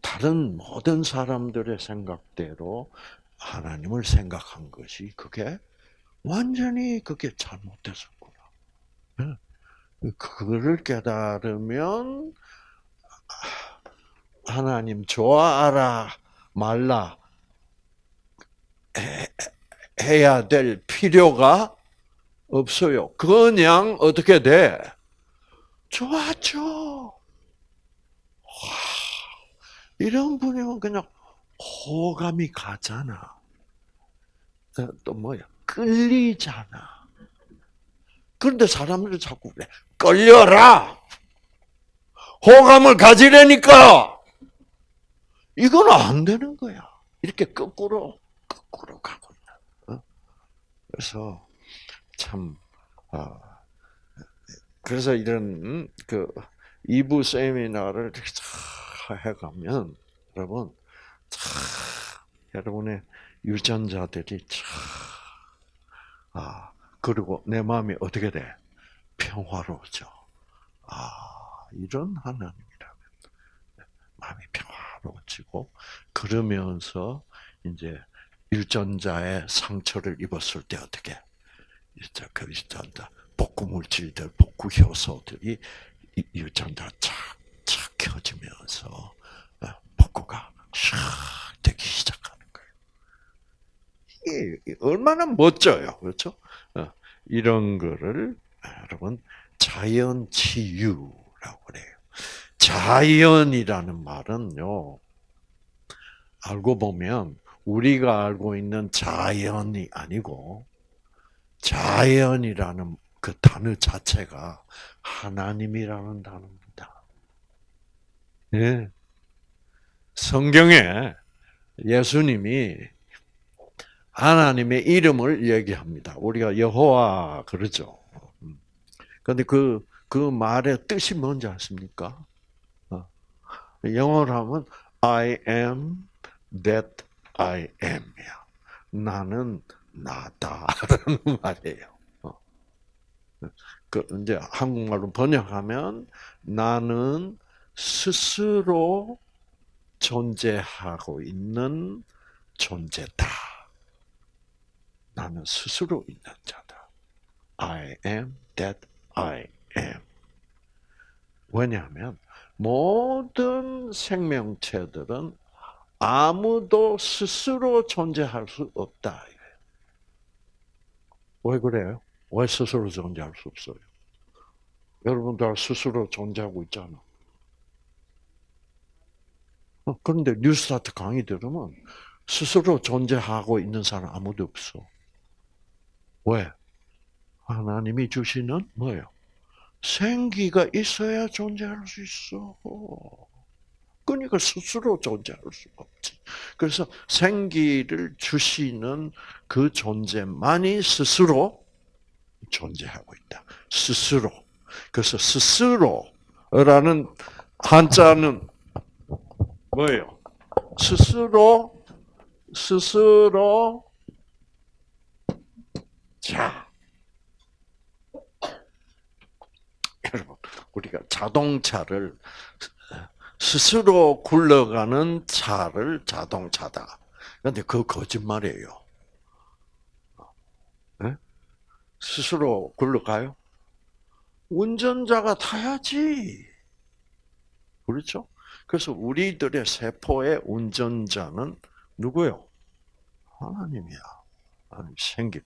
Speaker 1: 다른 모든 사람들의 생각대로 하나님을 생각한 것이 그게 완전히 그게 잘못됐었구나. 그거를 깨달으면 하나님 좋아하라 말라 해야 될 필요가 없어요. 그냥 어떻게 돼? 좋았죠. 이런 분이면 그냥 호감이 가잖아. 또 뭐야? 끌리잖아. 그런데 사람들이 자꾸 그래. 끌려라! 호감을 가지려니까! 이건 안 되는 거야. 이렇게 거꾸로, 거꾸로 가고 있다. 어? 그래서, 참, 어, 그래서 이런, 그, 2부 세미나를 해가면, 여러분, 참, 여러분의 유전자들이 참, 아, 그리고 내 마음이 어떻게 돼? 평화로워져. 아, 이런 하나님이라면 마음이 평화로워지고, 그러면서 이제 유전자의 상처를 입었을 때 어떻게? 이제 그 유전자 복구 물질들, 복구 효소들이 유전자 착착 켜지면서 복구가 샥 되기 시작하는 거예요. 이게 얼마나 멋져요, 그렇죠? 이런 거를 여러분 자연 치유라고 그래요. 자연이라는 말은요. 알고 보면 우리가 알고 있는 자연이 아니고 자연이라는 그 단어 자체가 하나님이라는 단어입니다. 예. 성경에 예수님이 하나님의 이름을 얘기합니다. 우리가 여호와 그러죠. 그런데 그, 그 말의 뜻이 뭔지 아십니까? 영어로 하면 I am that I am이야. 나는 나다라는 말이에요. 그 이제 한국말로 번역하면 나는 스스로 존재하고 있는 존재다. 나는 스스로 있는 자다. I am that I am. 왜냐하면 모든 생명체들은 아무도 스스로 존재할 수 없다. 왜 그래요? 왜 스스로 존재할 수 없어요? 여러분들 스스로 존재하고 있잖아. 어, 그런데 뉴스타트 강의 들으면 스스로 존재하고 있는 사람 아무도 없어. 왜? 하나님이 주시는 뭐예요? 생기가 있어야 존재할 수 있어. 그러니까 스스로 존재할 수가 없지. 그래서 생기를 주시는 그 존재만이 스스로 존재하고 있다. 스스로. 그래서 스스로라는 한자는 뭐예요? 스스로 스스로 자 여러분 우리가 자동차를 스스로 굴러가는 차를 자동차다. 그런데 그 거짓말이에요. 네? 스스로 굴러가요? 운전자가 타야지. 그렇죠? 그래서 우리들의 세포의 운전자는 누구요? 하나님이야. 하나님 생기.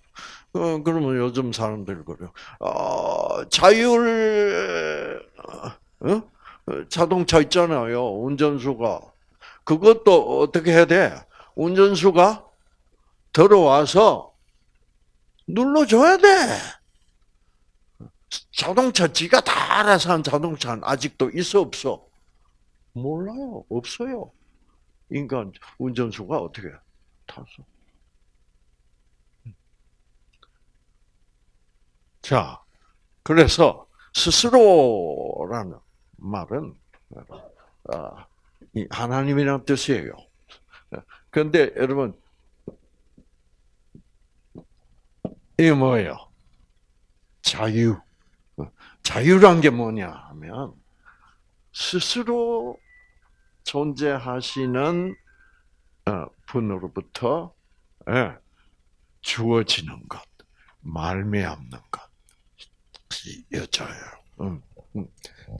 Speaker 1: 어, 그러면 요즘 사람들 그래요. 어, 자율 어? 자동차 있잖아요. 운전수가. 그것도 어떻게 해야 돼? 운전수가 들어와서 눌러줘야 돼. 자동차 지가 다 알아서 한 자동차는 아직도 있어 없어? 몰라요. 없어요. 인간 운전수가 어떻게 탔어? 자, 그래서 스스로라는 말은 아, 하나님이란 뜻이에요. 그런데 여러분 이게 뭐예요? 자유. 자유란 게 뭐냐 하면 스스로 존재하시는 어, 분으로부터 예, 주어지는 것, 말미암는 것, 여자예요. 음, 음.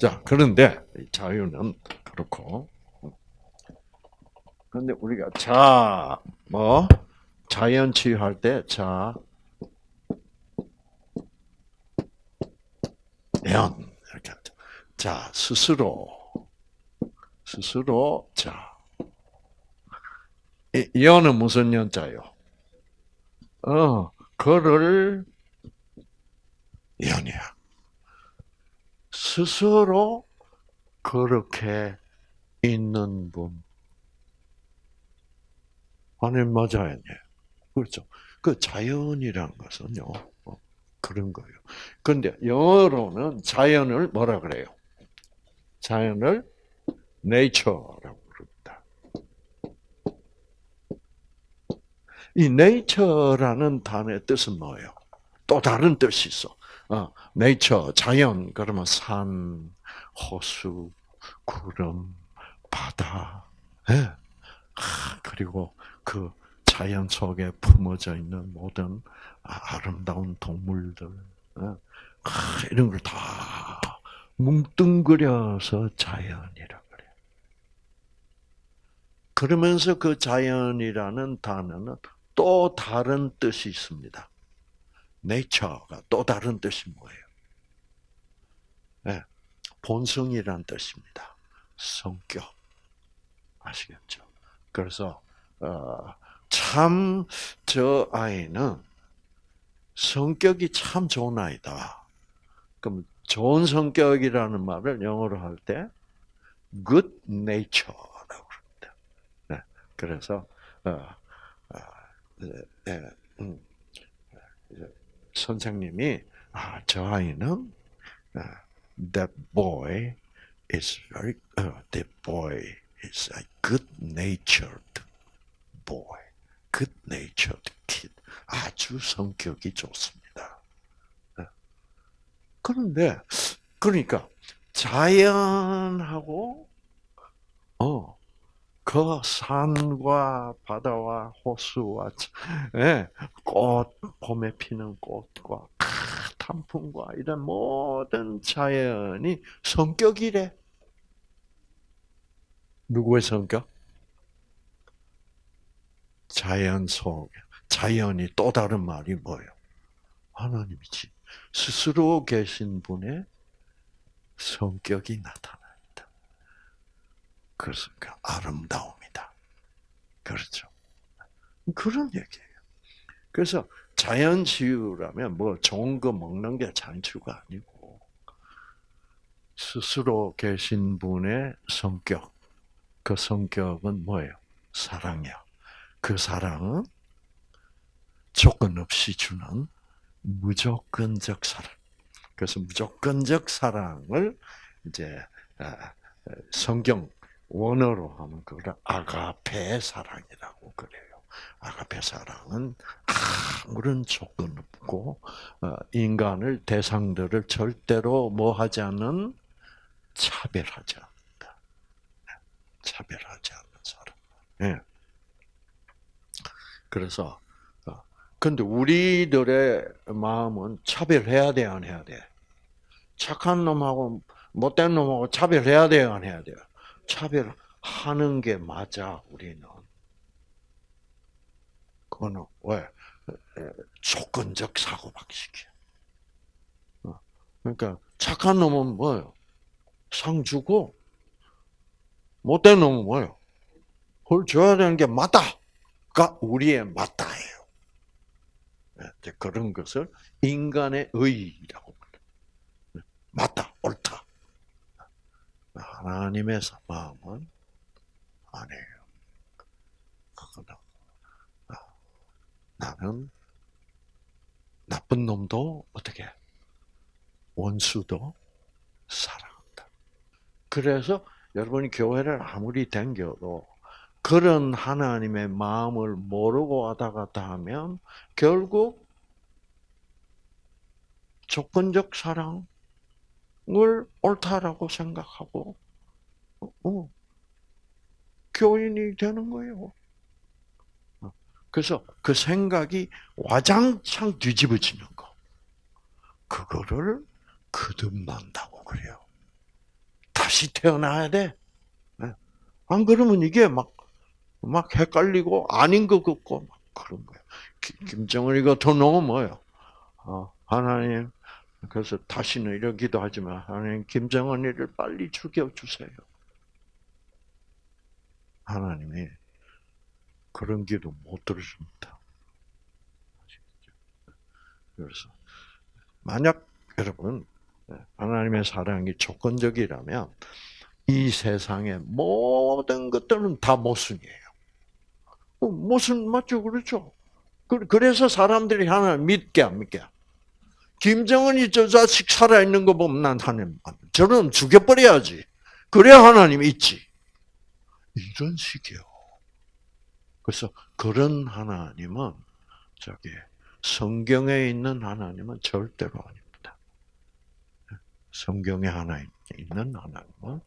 Speaker 1: 자, 그런데 자유는 그렇고, 그런데 우리가 자, 뭐 자연 치유할 때 자, 연 이렇게. 자, 스스로 스스로 자. 연은 무슨 연자요? 어, 그를 연이야. 스스로 그렇게 있는 분. 아니, 맞아요. 그렇죠. 그 자연이란 것은요, 어, 그런 거예요. 근데 영어로는 자연을 뭐라 그래요? 자연을 nature라고 부릅니다. 이 nature라는 단어의 뜻은 뭐예요? 또 다른 뜻이 있어. 어, nature, 자연, 그러면 산, 호수, 구름, 바다, 예. 아, 그리고 그 자연 속에 품어져 있는 모든 아름다운 동물들, 예. 아, 이런 걸 다 뭉뚱그려서 자연이라 그러면서 그 자연이라는 단어는 또 다른 뜻이 있습니다. nature가 또 다른 뜻이 뭐예요? 네, 본성이란 뜻입니다. 성격. 아시겠죠? 그래서 어, 참 저 아이는 성격이 참 좋은 아이다. 그럼 좋은 성격이라는 말을 영어로 할 때 good. 네, 그래서 어, 어, 네, 네, 음, 선생님이 아, 저 아이는 that boy is very uh, that boy is a good-natured boy, good-natured kid. 아주 성격이 좋습니다. 그런데 그러니까 자연하고 어, 그 산과 바다와 호수와 예, 꽃 봄에 피는 꽃과 단풍과 이런 모든 자연이 성격이래. 누구의 성격? 자연 속 자연이 또 다른 말이 뭐예요? 하나님이지. 스스로 계신 분의 성격이 나타난 다. 그래서 그 아름다움이다. 그렇죠. 그런 얘기예요. 그래서 자연 치유라면 뭐 좋은 거 먹는 게 자연치유가 아니고 스스로 계신 분의 성격, 그 성격은 뭐예요? 사랑이야. 그 사랑은 조건 없이 주는 무조건적 사랑. 그래서 무조건적 사랑을 이제 아, 성경 원어로 하면 그걸 아가페 사랑이라고 그래요. 아가페 사랑은 아무런 조건 없고 어, 인간을 대상들을 절대로 뭐 하지 않는 차별하지 않는다. 차별하지 않는 사랑. 예. 그래서 어, 근데 우리들의 마음은 차별해야 돼, 안 해야 돼? 착한 놈하고 못된 놈하고 차별해야 돼요, 안 해야 돼요? 차별하는 게 맞아, 우리는. 그거는 왜? 조건적 사고방식이야. 어, 그러니까 착한 놈은 뭐예요? 상 주고 못된 놈은 뭐예요? 헐 줘야 되는 게 맞다가 우리의 맞다예요. 네, 그런 것을 인간의 의라고 말해요. 맞다, 옳다. 하나님의 마음은 아니에요. 나는 나쁜 놈도 어떻게 원수도 사랑한다. 그래서 여러분이 교회를 아무리 댕겨도 그런 하나님의 마음을 모르고 왔다 갔다 하면 결국 조건적 사랑 을 옳다라고 생각하고 어, 교인이 되는 거예요. 그래서 그 생각이 와장창 뒤집어지는 거. 그거를 거듭난다고 그래요. 다시 태어나야 돼. 네. 안 그러면 이게 막, 막 헷갈리고 아닌 것 같고 막 그런 거예요. 김정은이 같은 놈은 뭐예요? 어, 하나님, 그래서 다시는 이런 기도하지 마. 하나님, 김정은이를 빨리 죽여주세요. 하나님이 그런 기도 못 들으십니다. 그래서 만약 여러분 하나님의 사랑이 조건적이라면 이 세상의 모든 것들은 다 모순이에요. 어, 모순 맞죠, 그렇죠? 그래서 사람들이 하나님 믿게 안 믿게? 김정은이 저 자식 살아 있는 거 보면 난 하나님 저는 죽여버려야지. 그래야 하나님 있지. 이런 식이요. 그래서 그런 하나님은 저기 성경에 있는 하나님은 절대로 아닙니다. 성경에 하나 있는 하나님은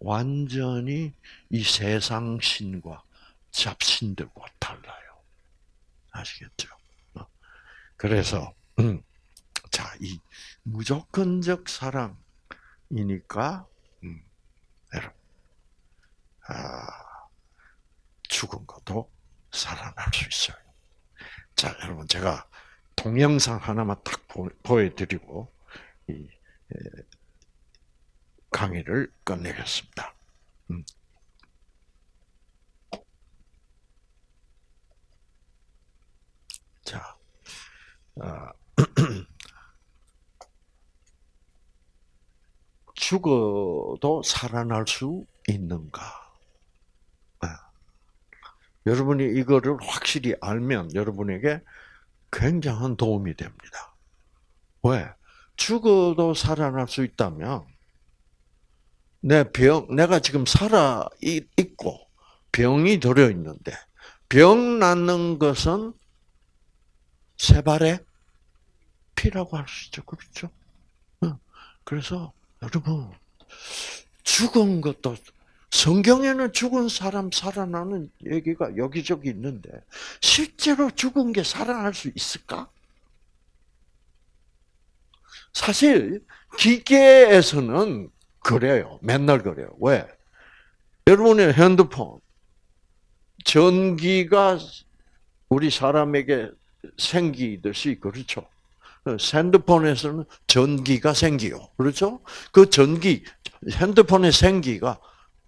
Speaker 1: 완전히 이 세상 신과 잡신들과 달라요. 아시겠죠? 어. 그래서 음, 자, 이 무조건적 사랑이니까 음, 여러분, 아, 죽은 것도 살아날 수 있어요. 자, 여러분 제가 동영상 하나만 딱 보 여드리고 이 강의를 끝내겠습니다. 음. 자, 아, 죽어도 살아날 수 있는가? 여러분이 이거를 확실히 알면 여러분에게 굉장한 도움이 됩니다. 왜? 죽어도 살아날 수 있다면 내 병, 내가 지금 살아 있고 병이 들어 있는데 병 낫는 것은 세 발의 피라고 할 수 있죠. 그렇죠? 그래서 여러분 죽은 것도 성경에는 죽은 사람 살아나는 얘기가 여기저기 있는데 실제로 죽은 게 살아날 수 있을까? 사실 기계에서는 그래요. 맨날 그래요. 왜? 여러분의 핸드폰 전기가 우리 사람에게 생기듯이 그렇죠. 핸드폰에서는 전기가 생기요. 그렇죠? 그 전기, 핸드폰의 생기가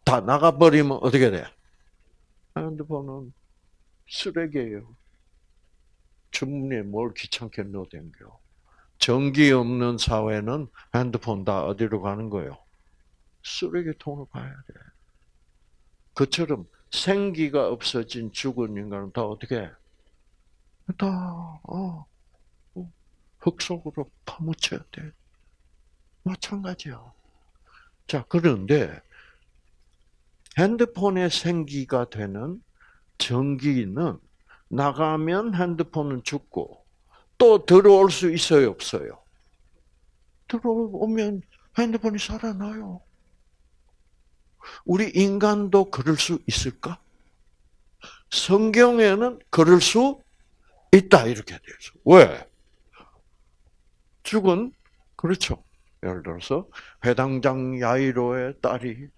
Speaker 1: 다 나가버리면 어떻게 돼? 핸드폰은 쓰레기예요. 주머니에 뭘 귀찮게 넣어댕겨. 전기 없는 사회는 핸드폰 다 어디로 가는 거예요? 쓰레기통으로 가야 돼. 그처럼 생기가 없어진 죽은 인간은 다 어떻게? 다 어, 어, 흙 속으로 파묻혀야 돼. 마찬가지야. 자 그런데 핸드폰에 생기가 되는 전기는 나가면 핸드폰은 죽고 또 들어올 수 있어요, 없어요? 들어오면 핸드폰이 살아나요. 우리 인간도 그럴 수 있을까? 성경에는 그럴 수 있다 이렇게 되어 있어. 왜? 죽은 그렇죠. 예를 들어서 회당장 야이로의 딸이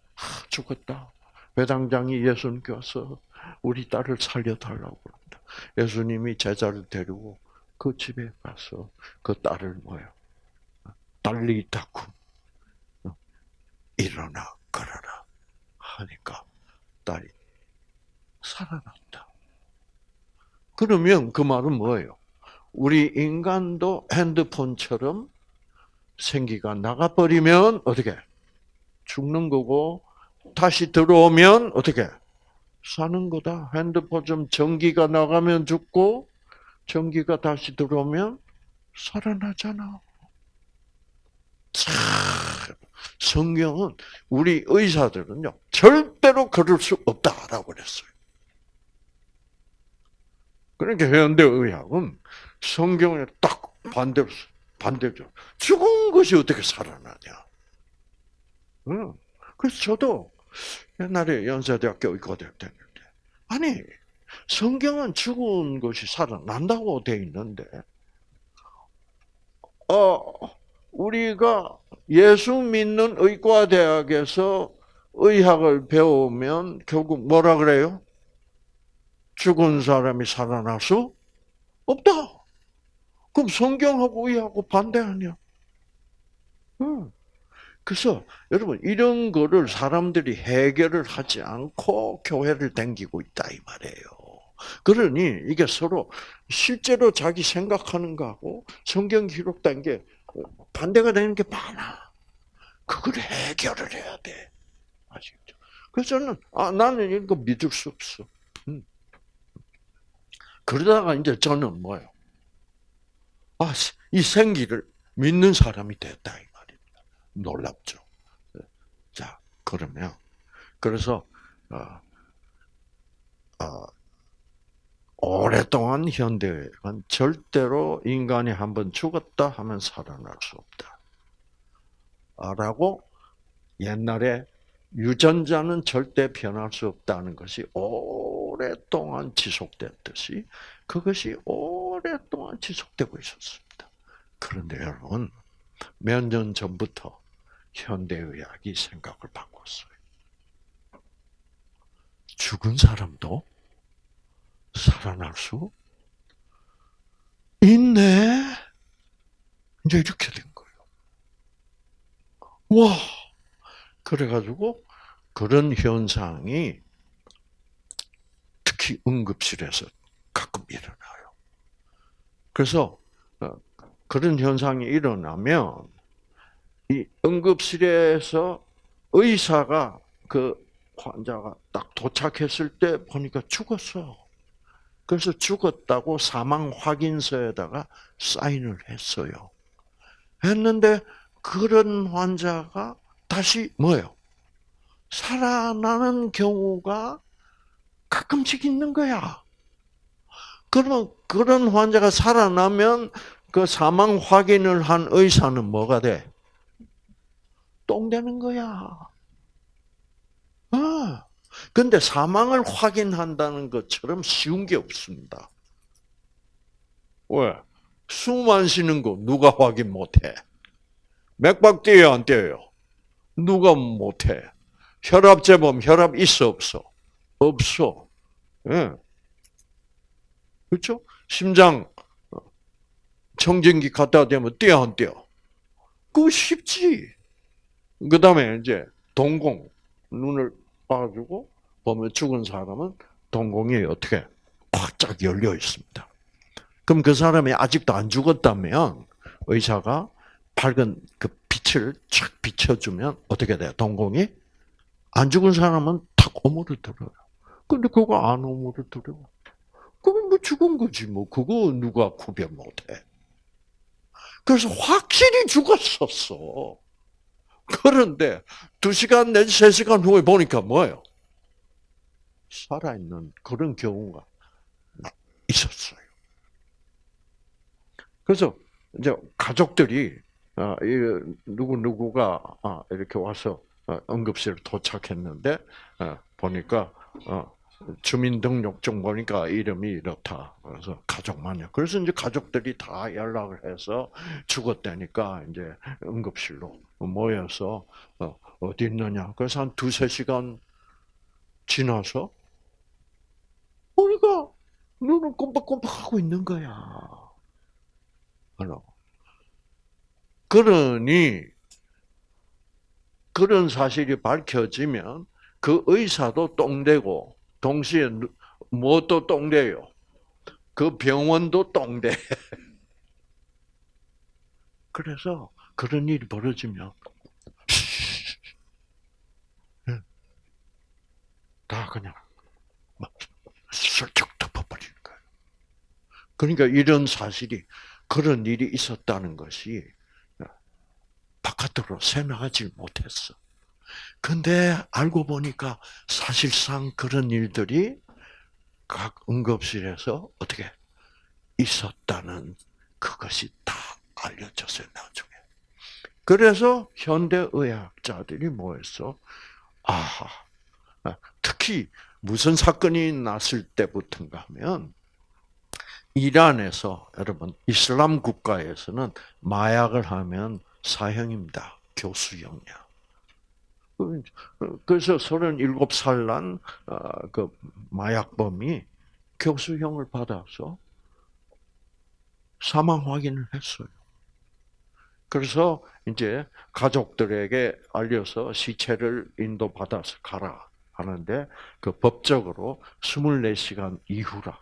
Speaker 1: 죽었다. 회당장이 예수님께 와서 우리 딸을 살려달라고 그런다. 예수님이 제자를 데리고 그 집에 가서 그 딸을 뭐요? 딸리 닦고 일어나 걸어라 하니까 딸이 살아났다. 그러면 그 말은 뭐예요? 우리 인간도 핸드폰처럼 생기가 나가버리면 어떻게 죽는 거고 다시 들어오면 어떻게 사는 거다. 핸드폰 좀 전기가 나가면 죽고 전기가 다시 들어오면 살아나잖아. 참, 성경은 우리 의사들은요 절대로 그럴 수 없다라고 그랬어요. 그러니까 현대 의학은 성경에 딱 반대로 반대죠. 죽은 것이 어떻게 살아나냐? 응. 그래서 저도 옛날에 연세대학교 의과대학 다녔는데 아니 성경은 죽은 것이 살아난다고 돼 있는데 어 우리가 예수 믿는 의과대학에서 의학을 배우면 결국 뭐라 그래요? 죽은 사람이 살아날 수 없다. 그럼 성경하고 의하고 반대 아니야? 응. 그래서 여러분 이런 거를 사람들이 해결을 하지 않고 교회를 댕기고 있다 이 말이에요. 그러니 이게 서로 실제로 자기 생각하는 거하고 성경 기록된 게 반대가 되는 게 많아. 그걸 해결을 해야 돼. 아시겠죠? 그래서 저는 아 나는 이거 믿을 수 없어. 음. 그러다가 이제 저는 뭐요? 아, 이 생기를 믿는 사람이 됐다 이 말입니다. 놀랍죠. 자, 그러면 그래서 어, 어, 오랫동안 현대는 절대로 인간이 한번 죽었다 하면 살아날 수 없다. 라고 옛날에 유전자는 절대 변할 수 없다는 것이 오랫동안 지속됐듯이 그것이 오 랫동안 지속되고 있었습니다. 그런데 여러분, 몇 년 전부터 현대의학이 생각을 바꿨어요. 죽은 사람도 살아날 수 있네. 이제 이렇게 된 거예요. 와, 그래가지고 그런 현상이 특히 응급실에서 가끔 일어나요. 그래서 어, 그런 현상이 일어나면 이 응급실에서 의사가 그 환자가 딱 도착했을 때 보니까 죽었어. 그래서 죽었다고 사망 확인서에다가 사인을 했어요. 했는데 그런 환자가 다시 뭐예요? 살아나는 경우가 가끔씩 있는 거야. 그러면 그런 환자가 살아나면 그 사망 확인을 한 의사는 뭐가 돼? 똥 되는 거야. 어. 근데 사망을 확인한다는 것처럼 쉬운 게 없습니다. 왜? 숨 안 쉬는 거 누가 확인 못해? 맥박 뛰어요, 안 뛰어요? 누가 못해? 혈압 재보면 혈압 있어, 없어? 없어. 예. 그렇죠? 심장 청진기 갖다 대면 뛰어 안 뛰어? 그거 쉽지. 그 다음에 이제 동공 눈을 봐주고 보면 죽은 사람은 동공이 어떻게 꽉쫙 열려 있습니다. 그럼 그 사람이 아직도 안 죽었다면 의사가 밝은 그 빛을 쫙 비춰주면 어떻게 돼요? 동공이 안 죽은 사람은 탁 오므려들어요. 근데 그거 안 오므려들어. 그건 뭐 죽은 거지 뭐 그거 누가 구별 못해. 그래서 확실히 죽었었어. 그런데 두 시간 내지 세 시간 후에 보니까 뭐예요? 살아있는 그런 경우가 있었어요. 그래서 이제 가족들이 어, 누구 누구가 아, 이렇게 와서 어, 응급실에 도착했는데 어, 보니까 주민등록증 보니까 이름이 이렇다. 그래서 가족만요. 그래서 이제 가족들이 다 연락을 해서 죽었다니까 이제 응급실로 모여서 어디 있느냐. 그래서 한 두세 시간 지나서 우리가 눈을 꼼박꼼박 하고 있는 거야. 그러니 그런 사실이 밝혀지면 그 의사도 똥되고 동시에 무엇도 똥돼요. 그 병원도 똥돼. 그래서 그런 일이 벌어지면 다 그냥 슬쩍 덮어버리는 거예요. 그러니까 이런 사실이 그런 일이 있었다는 것이 바깥으로 새나가지 못했어. 근데 알고 보니까 사실상 그런 일들이 각 응급실에서 어떻게 있었다는 그것이 다 알려졌어요, 나중에. 그래서 현대의학자들이 뭐 했어? 아, 특히 무슨 사건이 났을 때부터인가 하면 이란에서 여러분 이슬람 국가에서는 마약을 하면 사형입니다. 교수형이야. 그래서 37살 난그 어, 마약범이 교수형을 받아서 사망 확인을 했어요. 그래서 이제 가족들에게 알려서 시체를 인도받아서 가라 하는데 그 법적으로 24시간 이후라.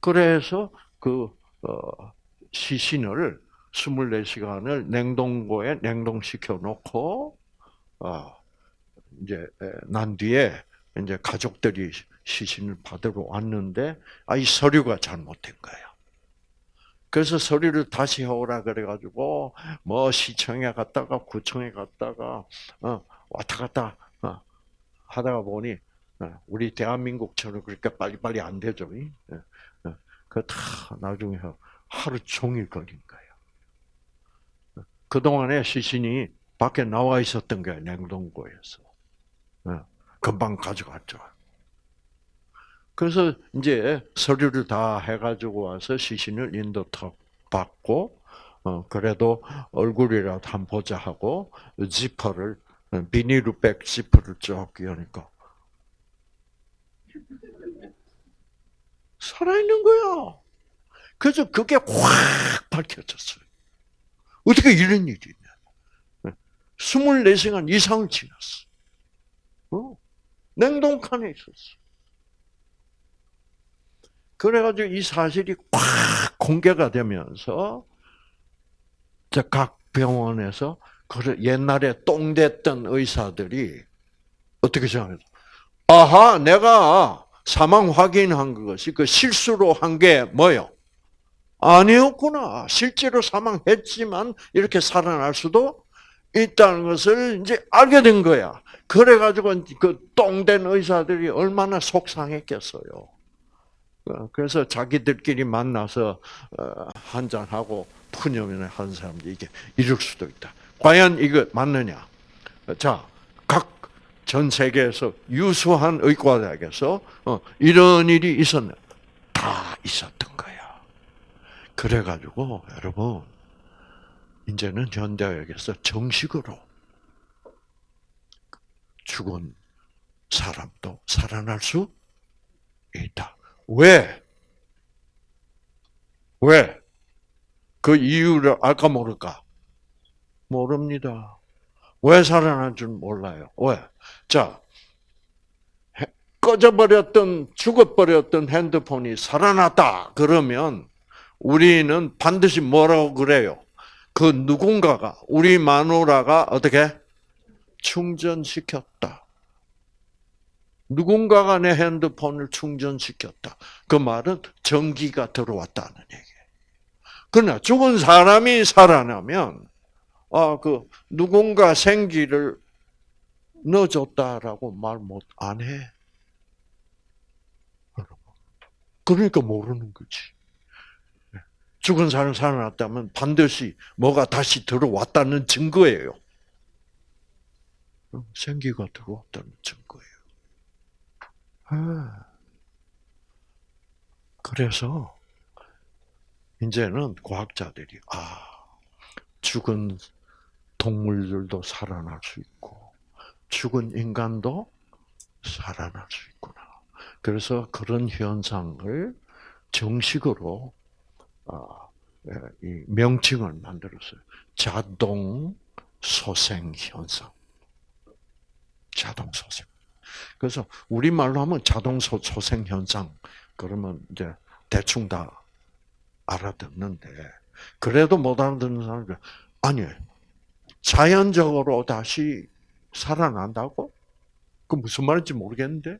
Speaker 1: 그래서 그 어, 시신을 24시간을 냉동고에 냉동시켜 놓고 어, 이제 난 뒤에 이제 가족들이 시신을 받으러 왔는데 아 이 서류가 잘못된 거예요. 그래서 서류를 다시 해오라 그래가지고 뭐 시청에 갔다가 구청에 갔다가 어, 왔다 갔다 어, 하다가 보니 어, 우리 대한민국처럼 그렇게 빨리빨리 안 되죠. 예, 예. 그다 나중에 하루 종일 걸린 거예요. 그 동안에 시신이 밖에 나와 있었던 거예요 냉동고에서. 예, 금방 가져갔죠. 그래서 이제 서류를 다 해가지고 와서 시신을 인도턱 받고, 어, 그래도 얼굴이라도 한 보자 하고, 지퍼를, 비닐백 지퍼를 쭉 끼우니까, 살아있는 거야. 그래서 그게 확 밝혀졌어요. 어떻게 이런 일이 있냐. 24시간 이상을 지났어. 어? 냉동칸에 있었어. 그래가지고 이 사실이 꽉 공개가 되면서 각 병원에서 그래 옛날에 똥됐던 의사들이 어떻게 생각해요? 아하, 내가 사망 확인한 것이 그 실수로 한 게 뭐요? 아니었구나. 실제로 사망했지만 이렇게 살아날 수도 있다는 것을 이제 알게 된 거야. 그래가지고 그 똥된 의사들이 얼마나 속상했겠어요. 어, 그래서 자기들끼리 만나서 어, 한잔 하고 푸념을 한 사람들이 이게 이럴 수도 있다. 과연 이거 맞느냐? 자, 각 전 세계에서 유수한 의과대학에서 어, 이런 일이 있었네. 다 있었던 거야. 그래가지고 여러분 이제는 현대학에서 정식으로 죽은 사람도 살아날 수 있다. 왜? 왜? 그 이유를 알까 모를까? 모릅니다. 왜 살아난 줄 몰라요. 왜? 자, 해- 꺼져버렸던, 죽어버렸던 핸드폰이 살아났다. 그러면 우리는 반드시 뭐라고 그래요? 그 누군가가, 우리 마누라가 어떻게? 충전시켰다. 누군가가 내 핸드폰을 충전시켰다. 그 말은 전기가 들어왔다는 얘기예요. 그러나 죽은 사람이 살아나면 아, 그 누군가 생기를 넣어줬다라고 말 못 안 해. 그러니까 모르는 거지. 죽은 사람 살아났다면 반드시 뭐가 다시 들어왔다는 증거예요. 생기가 들어왔다는 증거예요. 아. 그래서 이제는 과학자들이 아 죽은 동물들도 살아날 수 있고 죽은 인간도 살아날 수 있구나. 그래서 그런 현상을 정식으로 아, 예, 이 명칭을 만들었어요. 자동 소생 현상. 자동 소생. 그래서 우리 말로 하면 자동 소- 소생 현상 그러면 이제 대충 다 알아듣는데 그래도 못 알아듣는 사람들 아니 자연적으로 다시 살아난다고? 그 무슨 말인지 모르겠는데.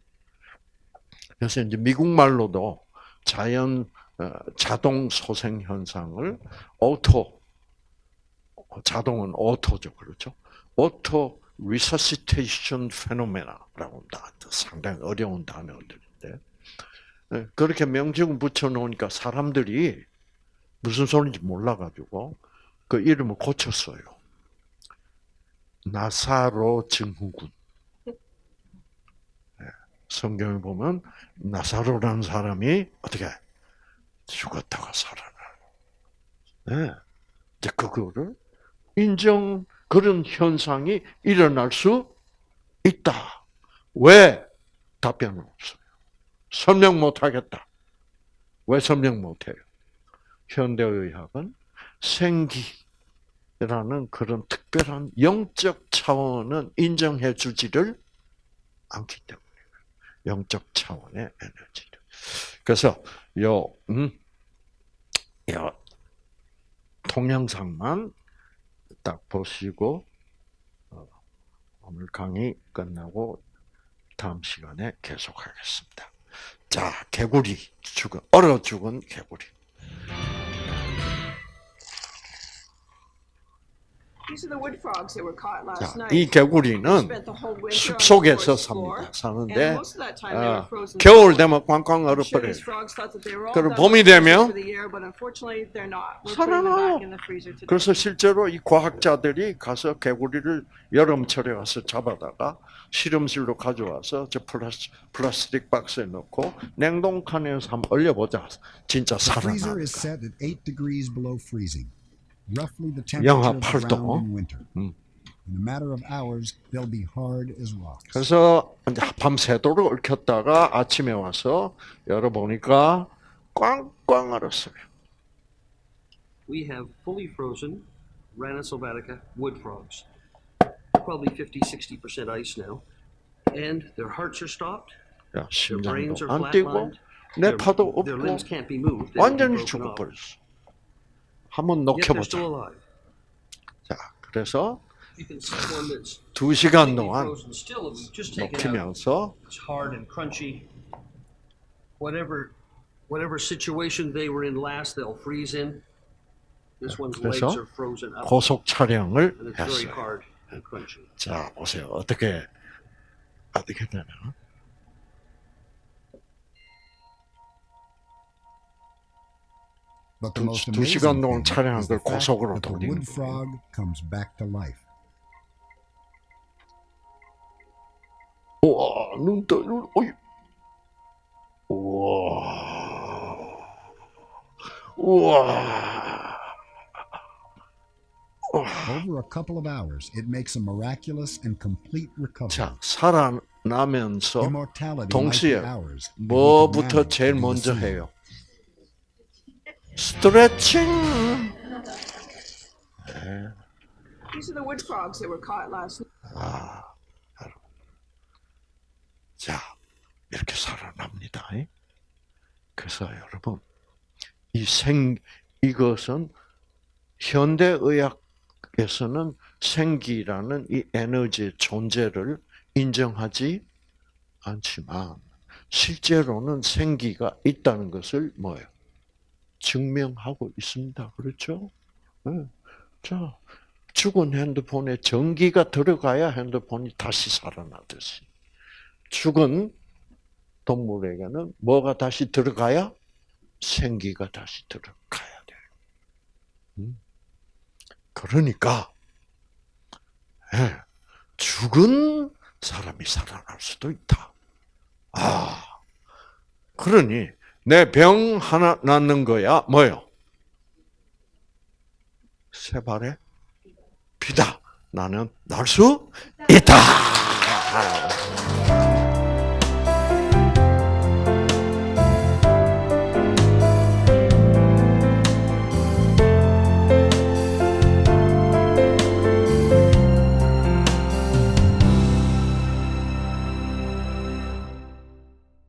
Speaker 1: 그래서 이제 미국 말로도 자연 어, 자동 소생 현상을 auto 자동은 auto죠, 그렇죠? auto resuscitation phenomena라고 합니다. 상당히 어려운 단어들인데 네, 그렇게 명칭을 붙여놓으니까 사람들이 무슨 소리인지 몰라가지고 그 이름을 고쳤어요. 나사로 증후군. 네, 성경에 보면 나사로라는 사람이 어떻게 죽었다가 살아나요. 네. 이제 그거를 인정 그런 현상이 일어날 수 있다. 왜? 답변은 없어요. 설명 못 하겠다. 왜 설명 못 해요? 현대의학은 생기라는 그런 특별한 영적 차원은 인정해 주지를 않기 때문에 영적 차원의 에너지를. 그래서 요, 음, 요 동영상만 딱 보시고 어, 오늘 강의 끝나고 다음 시간에 계속하겠습니다. 자, 개구리 죽은 얼어 죽은 개구리. 자. 이 개구리는
Speaker 2: Spent the whole winter
Speaker 1: 숲
Speaker 2: on the
Speaker 1: 속에서 삽니다. 사는데 어, 겨울. 되면 꽝꽝 얼어버려요. 그리고 봄이 되면 살아나요. 그래서 실제로 이 과학자들이 가서 개구리를 여름철에 가서 잡아다가 실험실로 가져와서 저 플라스, 플라스틱 박스에 넣고 냉동칸에서 한번 얼려보자. 진짜 살아나. 영하
Speaker 3: temperature of the
Speaker 1: 8도.
Speaker 3: ground in winter.
Speaker 1: 음.
Speaker 3: In a matter of hours, they'll be hard as rocks.
Speaker 1: 그래서 밤새도록 얼렸다가 아침에 와서 열어보니까 꽝꽝 얼었어요.
Speaker 4: we have fully frozen Rana sylvatica wood frogs. Probably 50, 60% ice now. And their hearts are stopped,
Speaker 1: 야,
Speaker 4: their brains
Speaker 1: 심장도
Speaker 4: are
Speaker 1: 안 뛰고
Speaker 4: flatlined,
Speaker 1: 내
Speaker 4: their,
Speaker 1: 파도
Speaker 4: their
Speaker 1: 없고
Speaker 4: limbs can't be moved. they've been
Speaker 1: 완전히. 죽어버렸어. 한번 녹여보자. 자, 그래서 두 시간 동안. 녹이면서
Speaker 4: It's hard and crunchy. Whatever, whatever situation they were in last, they'll freeze in. This one's legs
Speaker 1: 그래서
Speaker 4: are frozen up,
Speaker 1: 고속 촬영을 했어요. 자, 보세요. 어떻게 어떻게 되나? 두- 시간 동안 촬영한 걸 고속으로 돌리는. 우와, 눈 떠, 눈, 어이. 우와. 우와.
Speaker 3: Over a couple of hours, it makes a miraculous and complete recovery.
Speaker 1: 자, 살아나면서 동시에 뭐부터 제일 먼저. 해요? 스트레칭.
Speaker 2: These are the wood frogs that were caught last night.
Speaker 1: 아, 여러분. 자, 이렇게 살아납니다. 이? 그래서 여러분, 이 생, 이것은 현대의학에서는 생기라는 이 에너지의 존재를 인정하지 않지만, 실제로는 생기가 있다는 것을 뭐예요? 증명하고 있습니다. 그렇죠? 네. 자, 죽은 핸드폰에 전기가 들어가야 핸드폰이 다시 살아나듯이 죽은 동물에게는 뭐가 다시 들어가야 생기가 다시 들어가야 돼요. 음. 그러니까 예, 죽은 사람이 살아날 수도 있다. 아, 그러니 내 병 하나 낫는 거야 뭐요? 세 발에 비다. 나는 날 수 있다.